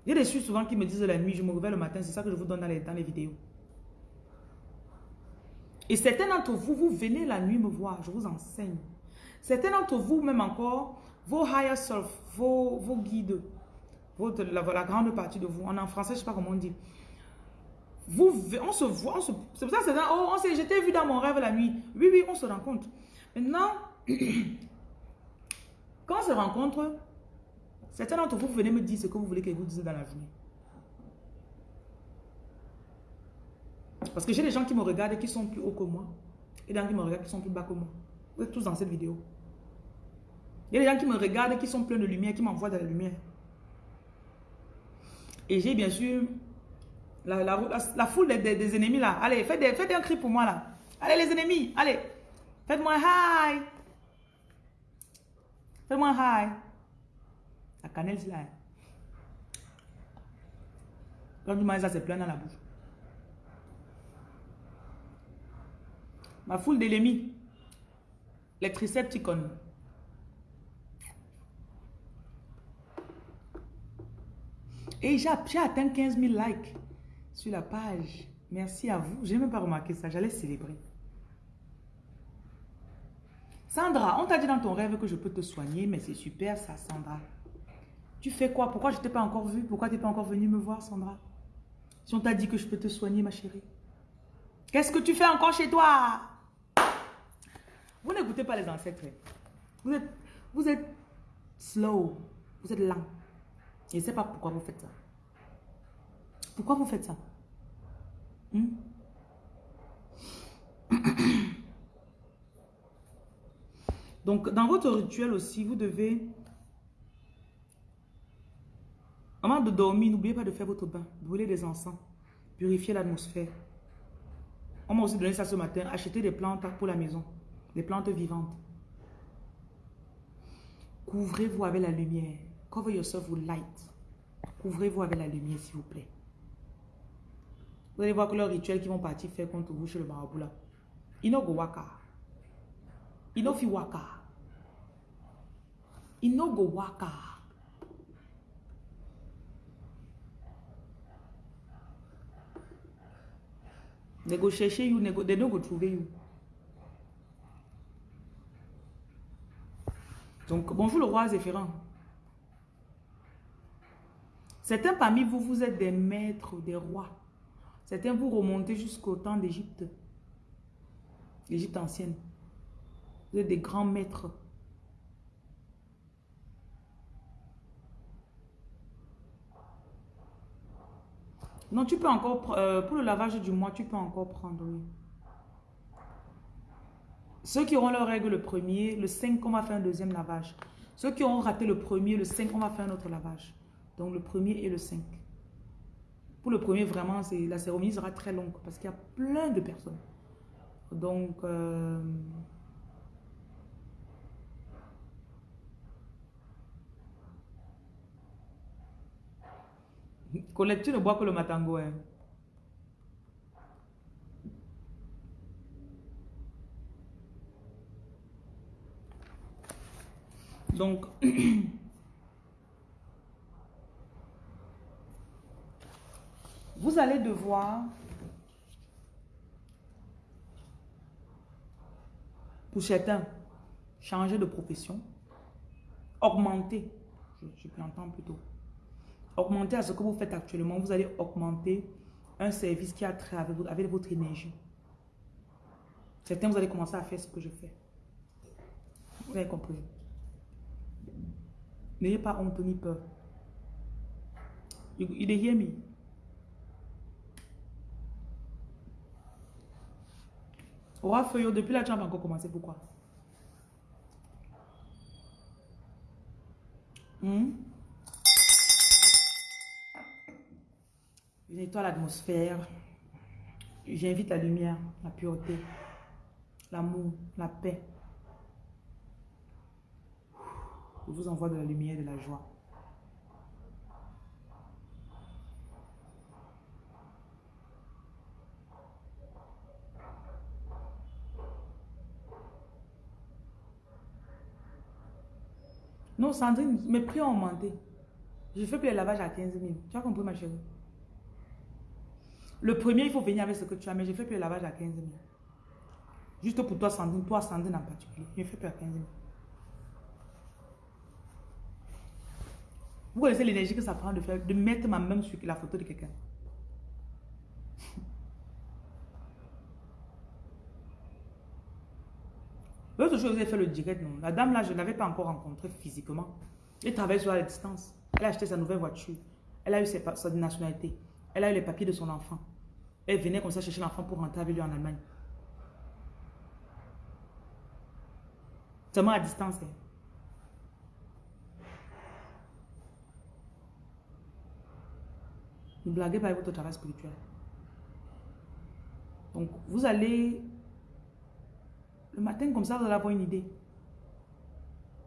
Il y a des choses souvent qui me disent la nuit, je me réveille le matin, c'est ça que je vous donne dans les vidéos. Et certains d'entre vous, vous venez la nuit me voir, je vous enseigne. Certains d'entre vous, même encore, vos higher self, vos, guides, votre, la, grande partie de vous, en français, je ne sais pas comment on dit. Vous, on se voit, c'est pour ça que c'est oh, on je t'ai vu dans mon rêve la nuit. Oui, oui, on se rencontre. Maintenant, quand on se rencontre, certains d'entre vous, venez me dire ce que vous voulez que vous dise dans la journée. Parce que j'ai des gens qui me regardent et qui sont plus hauts que moi. Et des gens qui me regardent qui sont plus bas que moi. Vous êtes tous dans cette vidéo. Il y a des gens qui me regardent et qui sont pleins de lumière, qui m'envoient de la lumière. Et j'ai bien sûr la, foule des, ennemis là. Allez, faites, des, faites un cri pour moi là. Allez les ennemis, allez. Faites-moi hi. Faites-moi hi. La cannelle c'est là. Quand tu manges ça, c'est plein dans la bouche. Ma foule d'ennemis. Les tricepticons. Et j'ai atteint 15 000 likes sur la page. Merci à vous. Je n'ai même pas remarqué ça. J'allais célébrer. Sandra, on t'a dit dans ton rêve que je peux te soigner, mais c'est super ça, Sandra. Tu fais quoi? Pourquoi je ne t'ai pas encore vu? Pourquoi tu n'es pas encore venu me voir, Sandra? Si on t'a dit que je peux te soigner, ma chérie. Qu'est-ce que tu fais encore chez toi? Vous n'écoutez pas les ancêtres. Vous êtes, vous êtes slow. Vous êtes lent. Je ne sais pas pourquoi vous faites ça. Pourquoi vous faites ça? Hmm? Donc, dans votre rituel aussi, vous devez... Avant de dormir, n'oubliez pas de faire votre bain, brûler des encens, purifier l'atmosphère. On m'a aussi donné ça ce matin, acheter des plantes pour la maison, des plantes vivantes. Couvrez-vous avec la lumière. Cover yourself with light. Couvrez-vous avec la lumière, s'il vous plaît. Vous allez voir que leurs rituels qui vont partir faire contre vous chez le marabout là. Ino go waka. Ino fi waka. Ino go waka. They go chercher you, they, go, they don't go trouver you. Donc, bonjour le roi Zéphirin. Certains parmi vous, vous êtes des maîtres, des rois. Certains vous remontez jusqu'au temps d'Égypte. L'Égypte ancienne. Vous êtes des grands maîtres. Non, tu peux encore, euh, pour le lavage du mois, tu peux encore prendre, oui. Ceux qui auront leur règle le premier, le 5, on va faire un deuxième lavage. Ceux qui auront raté le premier, le 5, on va faire un autre lavage. Donc le premier et le 5. Pour le premier, vraiment, la cérémonie sera très longue parce qu'il y a plein de personnes. Donc, euh, Colette, tu ne bois que le matango. Hein. Donc, vous allez devoir, pour certains, changer de profession, augmenter, je, je l'entendre plutôt, augmenter à ce que vous faites actuellement, vous allez augmenter un service qui a trait avec votre énergie. Certains, vous allez commencer à faire ce que je fais. Vous avez compris. N'ayez pas honte ni peur. You, you hear me? Roi Feuillot, depuis n'as pas encore commencé. Pourquoi? Hmm? Je nettoie l'atmosphère. J'invite la lumière, la pureté, l'amour, la paix. Vous envoie de la lumière et de la joie. Non, Sandrine, mes prix ont augmenté. Je fais plus les lavages à 15 000. Tu as compris, ma chérie? Le premier, il faut venir avec ce que tu as, mais je fais plus les lavages à 15 000. Juste pour toi, Sandrine, toi, Sandrine en particulier. Je ne fais plus à 15 000. Vous connaissez l'énergie que ça prend de faire, de mettre ma main sur la photo de quelqu'un. L'autre chose, j'ai fait le direct, non. La dame là, je ne l'avais pas encore rencontrée physiquement. Elle travaille sur la distance. Elle a acheté sa nouvelle voiture. Elle a eu sa nationalité. Elle a eu les papiers de son enfant. Elle venait comme ça chercher l'enfant pour rentrer avec lui en Allemagne. Seulement à distance. Hein. Ne blaguez pas avec votre travail spirituel. Donc, vous allez, le matin comme ça, vous allez avoir une idée.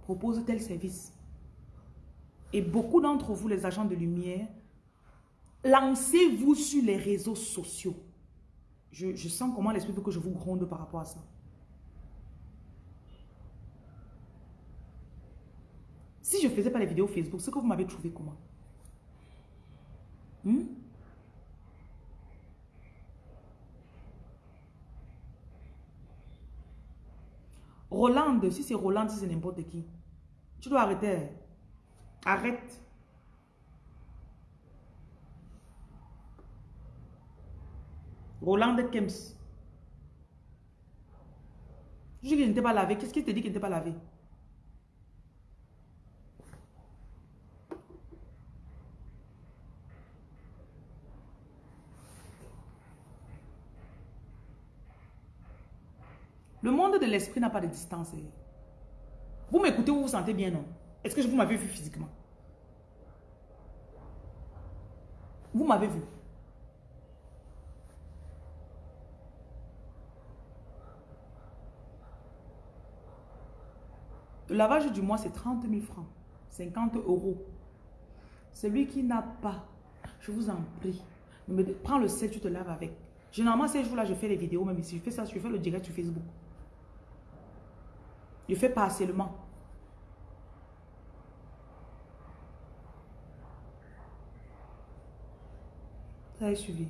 Propose tel service. Et beaucoup d'entre vous, les agents de lumière, lancez-vous sur les réseaux sociaux. Je, sens comment l'esprit veut que je vous gronde par rapport à ça. Si je ne faisais pas les vidéos Facebook, ce que vous m'avez trouvé comment? Hmm? Rolande, si c'est Rolande, si c'est n'importe qui. Tu dois arrêter. Arrête. Rolande Kems. Je dis qu'il n'était pas lavé. Qu'est-ce qu'il te dit qu'il n'était pas lavé? Le monde de l'esprit n'a pas de distance. Vous m'écoutez, vous vous sentez bien, non? Est-ce que vous m'avez vu physiquement? Vous m'avez vu? Le lavage du mois, c'est 30 000 francs. 50 euros. Celui qui n'a pas, je vous en prie, prends le sel, tu te laves avec. Généralement, ces jours-là, je fais les vidéos, même si je fais ça, je fais le direct sur Facebook. Je fais partiellement. Ça a suivi.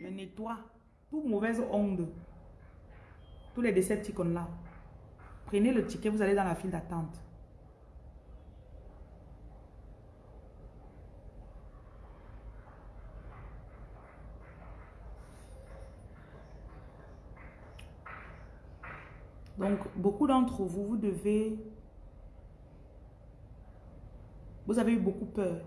Je nettoie toute mauvaise onde. Tous les décepticons là. Prenez le ticket, vous allez dans la file d'attente. Donc, beaucoup d'entre vous, vous devez... Vous avez eu beaucoup peur.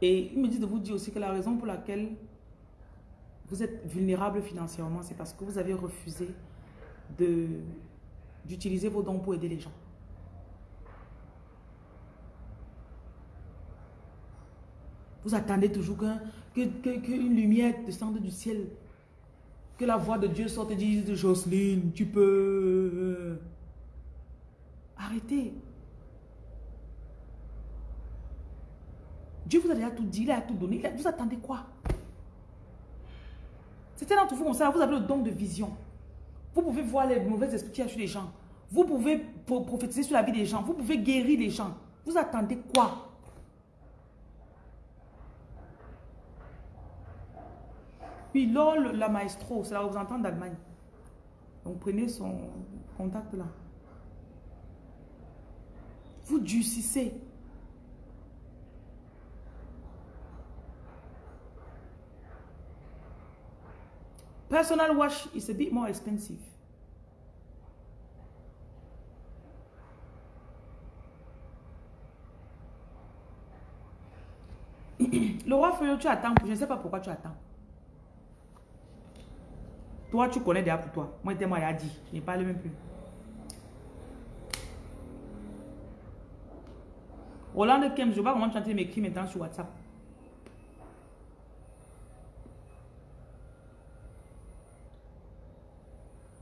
Et il me dit de vous dire aussi que la raison pour laquelle vous êtes vulnérable financièrement, c'est parce que vous avez refusé d'utiliser vos dons pour aider les gens. Vous attendez toujours qu'une que, que, lumière descende du ciel que la voix de Dieu sorte et dise, Jocelyne, tu peux... Arrêtez. Dieu vous a déjà tout dit, il a tout donné. Vous attendez quoi? C'était d'entre vous, ça, vous avez le don de vision. Vous pouvez voir les mauvais esprits qui sur les gens. Vous pouvez prophétiser sur la vie des gens. Vous pouvez guérir les gens. Vous attendez quoi? Puis LOL, la maestro, c'est la représentante d'Allemagne. Donc prenez son contact là. Vous durcissez. Personal wash is a bit more expensive. Le roi Feuillot, tu attends. Je ne sais pas pourquoi tu attends. Toi, tu connais déjà pour toi. Moi, moi, il a dit. Je n'ai parlé même plus. Roland Kem, je vois comment tu as m'écrire maintenant sur WhatsApp.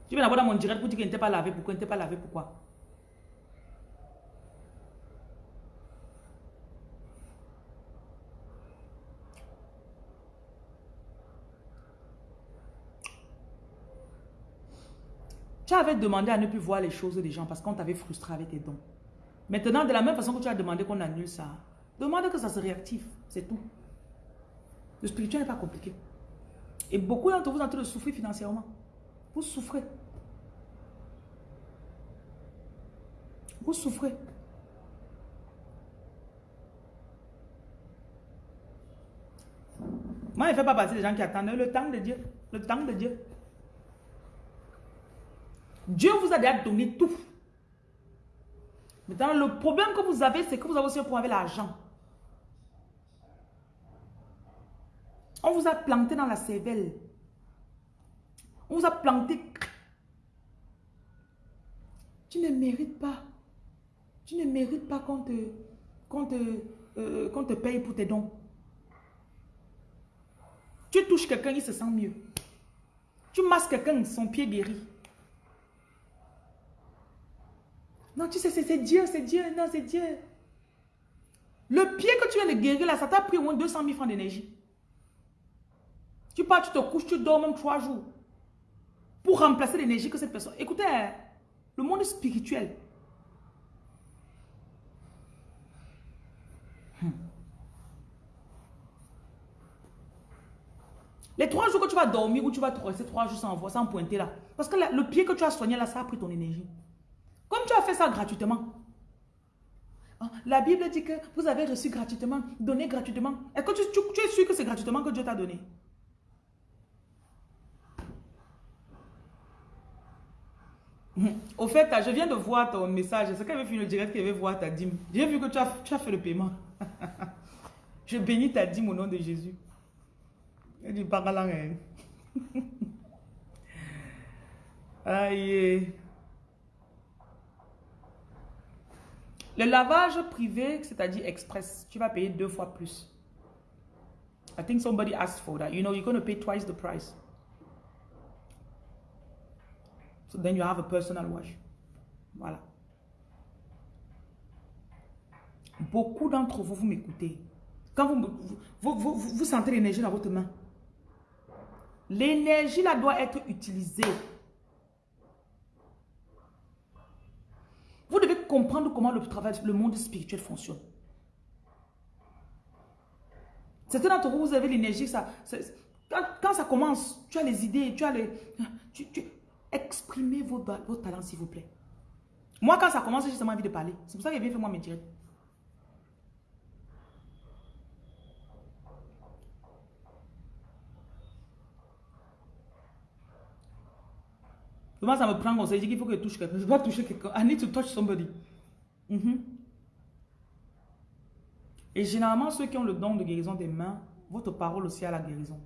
Tu viens d'abord dans mon direct pour dire qu'il n'était pas lavé. Pourquoi? Il n'était pas lavé Pourquoi? Tu avais demandé à ne plus voir les choses des gens parce qu'on t'avait frustré avec tes dons. Maintenant, de la même façon que tu as demandé qu'on annule ça, demande que ça se réactive. C'est tout. Le spirituel n'est pas compliqué. Et beaucoup d'entre vous sont en train de souffrir financièrement. Vous souffrez. Vous souffrez. Moi, je ne fais pas partie des gens qui attendent le temps de Dieu. Le temps de Dieu. Dieu vous a déjà donné tout. Maintenant, le problème que vous avez, c'est que vous avez aussi un problème avec l'argent. On vous a planté dans la cervelle. On vous a planté. Tu ne mérites pas. Tu ne mérites pas qu'on te, te, euh, te paye pour tes dons. Tu touches quelqu'un, il se sent mieux. Tu masses quelqu'un, son pied guérit. Non, tu sais, c'est Dieu, c'est Dieu, non, c'est Dieu. Le pied que tu viens de guérir là, ça t'a pris au moins 200 000 francs d'énergie. Tu pars, tu te couches, tu dors même trois jours. Pour remplacer l'énergie que cette personne... Écoutez, le monde spirituel. Hmm. Les trois jours que tu vas dormir ou tu vas te rester trois jours sans, sans pointer là. Parce que le pied que tu as soigné là, ça a pris ton énergie. Comme tu as fait ça gratuitement. Ah, La Bible dit que vous avez reçu gratuitement, donné gratuitement. Est-ce que tu, es sûr que c'est gratuitement que Dieu t'a donné? Au fait, je viens de voir ton message. C'est qu'elle veut finir le direct qu'elle veut voir ta dîme. J'ai vu que tu as, fait le paiement. je bénis ta dîme au nom de Jésus. Pas la hein. Aïe. Le lavage privé, c'est-à-dire express, tu vas payer deux fois plus. I think somebody asked for that. You know, you're going to pay twice the price. So then you have a personal wash. Voilà. Beaucoup d'entre vous, vous m'écoutez. Quand vous, vous, vous, vous, vous sentez l'énergie dans votre main, l'énergie là doit être utilisée. Vous devez comprendre comment le travail, le monde spirituel fonctionne. Certains d'entre vous, vous avez l'énergie, ça, quand, ça commence, tu as les idées, tu as les... Tu, exprimez vos, vos talents, s'il vous plaît. Moi, quand ça commence, j'ai seulement envie de parler. C'est pour ça que j'ai bien fait moi mes directs. Moi, ça me prend conseil. Je dis qu'il faut que je touche quelqu'un. Je dois toucher quelqu'un. I need to touch somebody. Mhm. Et généralement, ceux qui ont le don de guérison des mains, votre parole aussi a la guérison.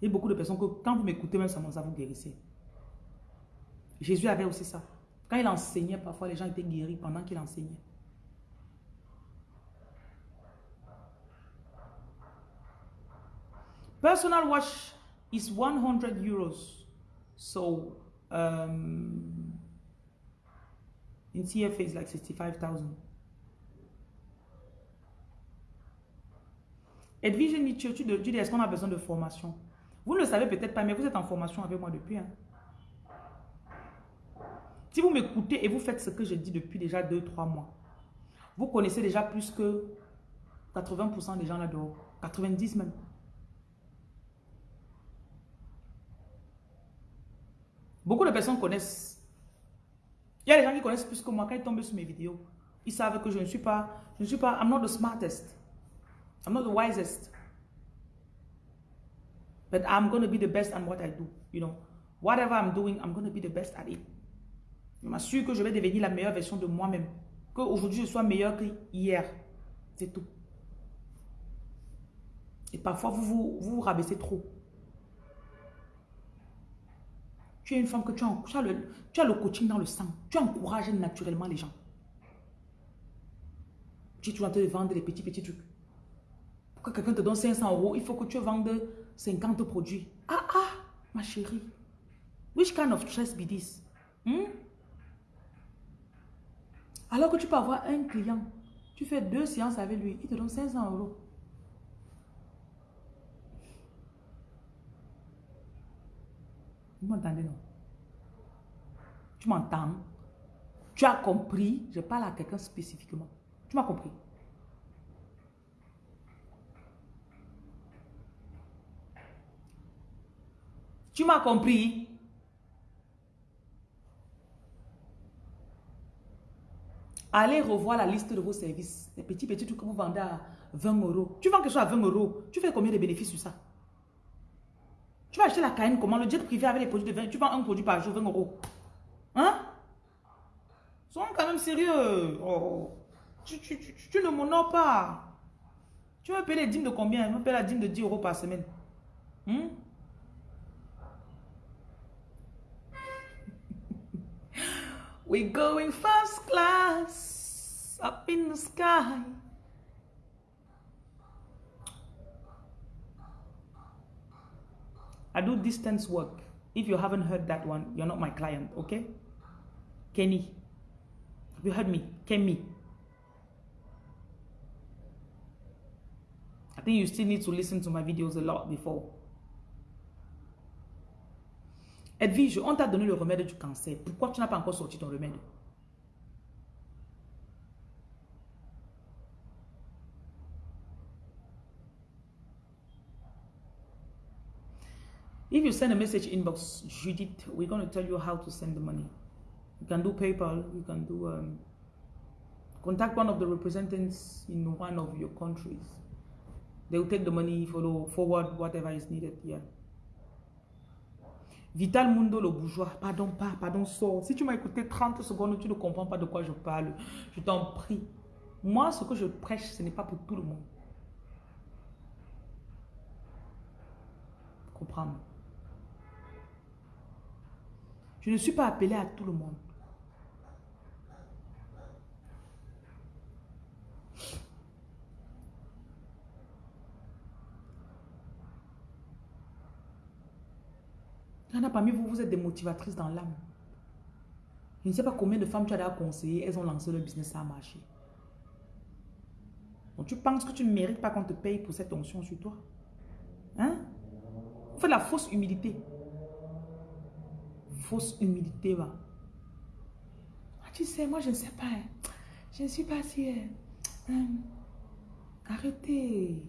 Il y a beaucoup de personnes que quand vous m'écoutez, même seulement ça, vous guérissez. Jésus avait aussi ça. Quand il enseignait, parfois les gens étaient guéris pendant qu'il enseignait. Personal wash is 100 euros. So, um, in CFA, it's like 65,000. Edwige Nietzsche, tu, dis, est-ce qu'on a besoin de formation? Vous ne le savez peut-être pas, mais vous êtes en formation avec moi depuis. hein. Si vous m'écoutez et vous faites ce que je dis depuis déjà 2-3 mois, vous connaissez déjà plus que 80% des gens là dehors. 90 même. Beaucoup de personnes connaissent. Il y a des gens qui connaissent plus que moi. Quand ils tombent sur mes vidéos, ils savent que je ne suis pas, je ne suis pas, I'm not the smartest. I'm not the wisest. But I'm going to be the best at what I do. You know, whatever I'm doing, I'm going to be the best at it. Je m'assure que je vais devenir la meilleure version de moi-même. Qu'aujourd'hui, je sois meilleur que hier. C'est tout. Et parfois, vous vous, vous, vous rabaissez trop. Tu es une femme que tu as, le, coaching dans le sang. Tu encourages naturellement les gens. Tu es en train de vendre des petits, petits trucs. Pour que quelqu'un te donne 500 euros, il faut que tu vendes 50 produits. Ah, ah, ma chérie. Which kind of stress be this? Hmm? Alors que tu peux avoir un client, tu fais deux séances avec lui, il te donne 500 euros. Vous m'entendez, non? Tu m'entends? Tu as compris? Je parle à quelqu'un spécifiquement. Tu m'as compris? Tu m'as compris? Allez revoir la liste de vos services. Les petits, petits trucs que vous vendez à 20 euros. Tu vends quelque chose à 20 euros. Tu fais combien de bénéfices sur ça? Tu vas acheter la Cayenne comment? Le jet privé avec les produits de 20. Tu vends un produit par jour, 20 euros. Hein? Sois quand même sérieux. Oh. Tu, tu, tu, tu ne m'honores pas. Tu veux payer les dîmes de combien? Je me la dîme de 10 euros par semaine. Hmm? We're going first class up in the sky. I do distance work. If you haven't heard that one, you're not my client, okay? Kenny. You heard me? Kenny. I think you still need to listen to my videos a lot before. Edwige, on t'a donné le remède du cancer. Pourquoi tu n'as pas encore sorti ton remède? If you send a message inbox, Judith, we're going to tell you how to send the money. You can do PayPal, you can do um, contact one of the representatives in one of your countries. They will take the money, follow forward whatever is needed. Yeah. Vital Mundo, le bourgeois. Pardon, pas, pardon, sort. Si tu m'as écouté 30 secondes, tu ne comprends pas de quoi je parle. Je t'en prie. Moi, ce que je prêche, ce n'est pas pour tout le monde. Comprends. Je ne suis pas appelé à tout le monde. Il y en a parmi vous, vous êtes des motivatrices dans l'âme. Je ne sais pas combien de femmes tu as déjà conseillé, elles ont lancé leur business, ça a marché. Donc tu penses que tu ne mérites pas qu'on te paye pour cette onction sur toi Hein? Vous faites la fausse humilité. Fausse humilité, va. Ah, tu sais, moi je ne sais pas. hein. Je ne suis pas si... euh, hum, arrêtez.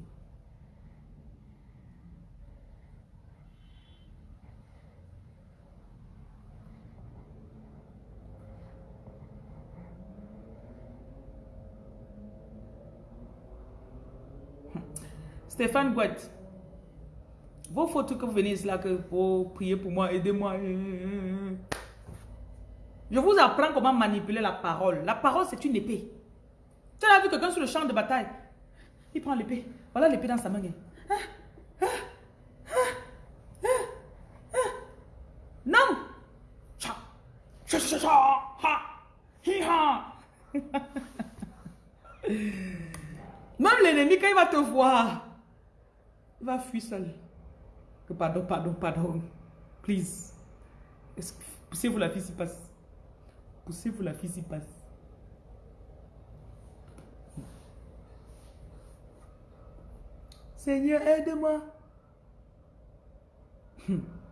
Stéphane Gouette. Vos photos que vous venez ici là que pour prier pour moi, aidez-moi. Je vous apprends comment manipuler la parole. La parole, c'est une épée. Tu as vu quelqu'un sur le champ de bataille? Il prend l'épée. Voilà l'épée dans sa main. Non! Même l'ennemi, quand il va te voir, il va fuir seul. Que pardon, pardon, pardon. Please. Poussez-vous la fille s'y passe? Poussez-vous la fille s'y passe? Seigneur, aide-moi.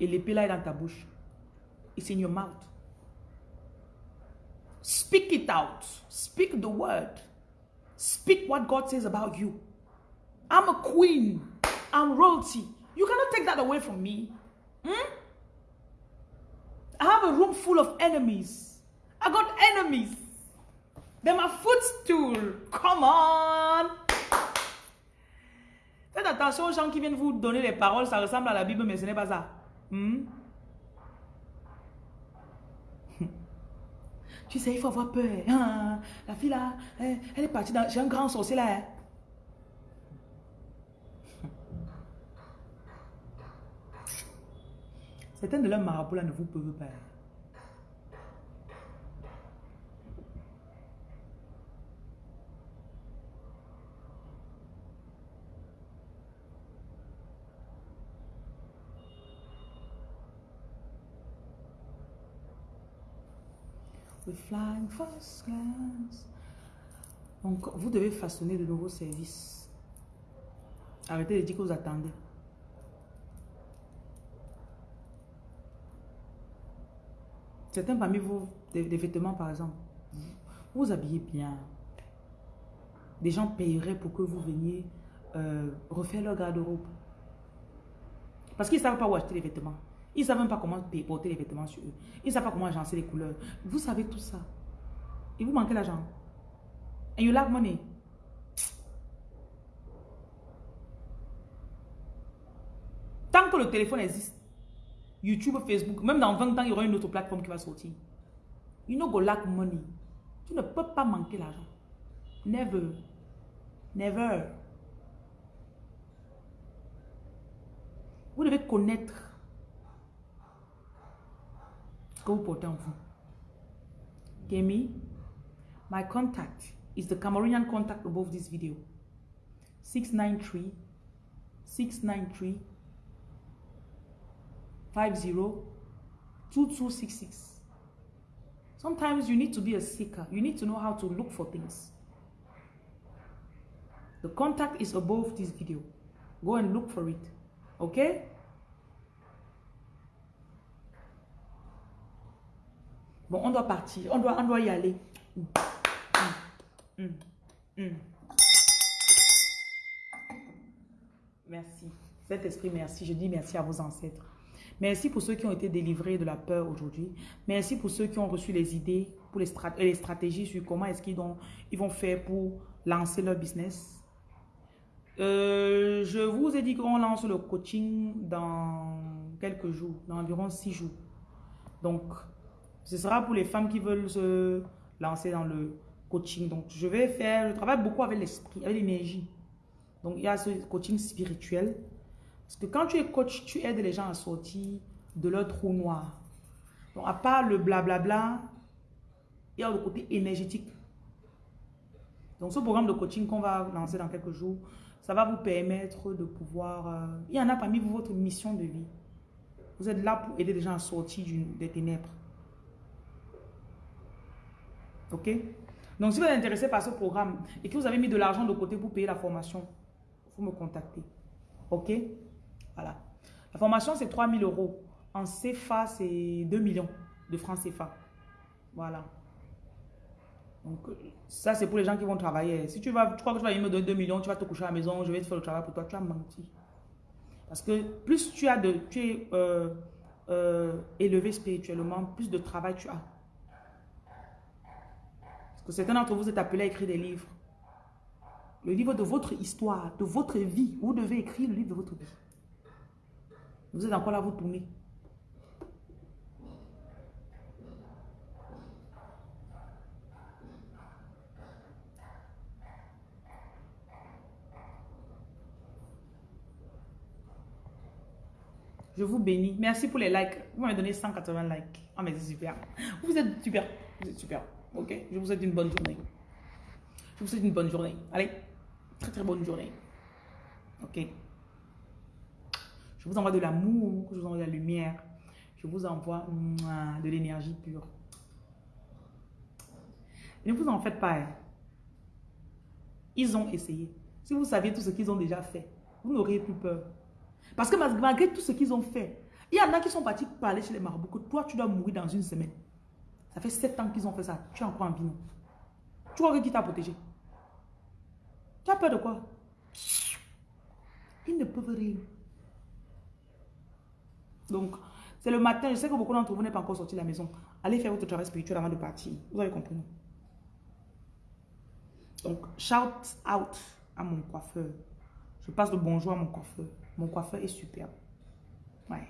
Et l'épée là est dans ta bouche. It's in your mouth. Speak it out. Speak the word. Speak what God says about you. I'm a queen. I'm royalty. You cannot take that away from me. Hmm? I have a room full of enemies. I got enemies. They're my footstool. Come on. Faites attention aux gens qui viennent vous donner les paroles. Ça ressemble à la Bible, mais ce n'est pas ça. Hmm? Tu sais, il faut avoir peur. Ah, la fille là, elle, est partie dans... J'ai un grand sorcier là. hein. Certains de leurs marabouts là ne vous peuvent pas. Flying first class. Donc, vous devez façonner de nouveaux services. Arrêtez de dire que vous attendez. Certains parmi vous, des, des vêtements par exemple, vous vous habillez bien. Des gens paieraient pour que vous veniez euh, refaire leur garde-robe. Parce qu'ils ne savent pas où acheter les vêtements. Ils ne savent même pas comment porter les vêtements sur eux. Ils ne savent pas comment agencer les couleurs. Vous savez tout ça. Et vous manquez l'argent. And you lack money. Tant que le téléphone existe, YouTube, Facebook, même dans 20 ans, il y aura une autre plateforme qui va sortir. You know go lack money. Tu ne peux pas manquer l'argent. Never. Never. Vous devez connaître portez en vous. Kemi, my contact is the Cameroonian contact above this video. 693 693 50 2266. Sometimes you need to be a seeker. You need to know how to look for things. The contact is above this video. Go and look for it. Ok Bon, on doit partir. On doit, y aller. Merci. Cet esprit, merci. Je dis merci à vos ancêtres. Merci pour ceux qui ont été délivrés de la peur aujourd'hui. Merci pour ceux qui ont reçu les idées, pour les, les stratégies sur comment est-ce qu'ils ils vont faire pour lancer leur business. Euh, je vous ai dit qu'on lance le coaching dans quelques jours, dans environ six jours. Donc, ce sera pour les femmes qui veulent se lancer dans le coaching. Donc, je vais faire, je travaille beaucoup avec l'esprit, avec l'énergie. Donc, il y a ce coaching spirituel. Parce que quand tu es coach, tu aides les gens à sortir de leur trou noir. Donc, à part le blablabla, il y a le côté énergétique. Donc, ce programme de coaching qu'on va lancer dans quelques jours, ça va vous permettre de pouvoir... Euh, il y en a parmi vous votre mission de vie. Vous êtes là pour aider les gens à sortir des ténèbres. Ok? Donc, si vous êtes intéressé par ce programme et que vous avez mis de l'argent de côté pour payer la formation, faut me contacter. Ok? Voilà. La formation, c'est 3 000 euros. En CFA, c'est 2 millions de francs CFA. Voilà. Donc, ça, c'est pour les gens qui vont travailler. Si tu vas, tu crois que tu vas me donner 2 millions, tu vas te coucher à la maison, je vais te faire le travail pour toi, tu as menti. Parce que plus tu, as de, tu es euh, euh, élevé spirituellement, plus de travail tu as certains d'entre vous êtes appelés à écrire des livres. Le livre de votre histoire, de votre vie. Vous devez écrire le livre de votre vie. Vous êtes encore là, vous tournez. Je vous bénis. Merci pour les likes. Vous m'avez donné 180 likes. Ah, mais c'est super. Vous êtes super. Vous êtes super. Ok? Je vous souhaite une bonne journée. Je vous souhaite une bonne journée. Allez, très très bonne journée. Ok? Je vous envoie de l'amour, je vous envoie de la lumière. Je vous envoie de l'énergie pure. Ne vous en faites pas. Hein. Ils ont essayé. Si vous saviez tout ce qu'ils ont déjà fait, vous n'auriez plus peur. Parce que malgré tout ce qu'ils ont fait, il y en a qui sont partis parler chez les marabouts que toi, tu dois mourir dans une semaine. Ça fait sept ans qu'ils ont fait ça. Tu es encore en vie, Tu crois que qui t'a protégé? Tu as peur de quoi? Ils ne peuvent rien. Donc, c'est le matin. Je sais que beaucoup d'entre vous n'êtes pas encore sortis de la maison. Allez faire votre travail spirituel avant de partir. Vous avez compris, Donc, shout out à mon coiffeur. Je passe le bonjour à mon coiffeur. Mon coiffeur est superbe. Ouais.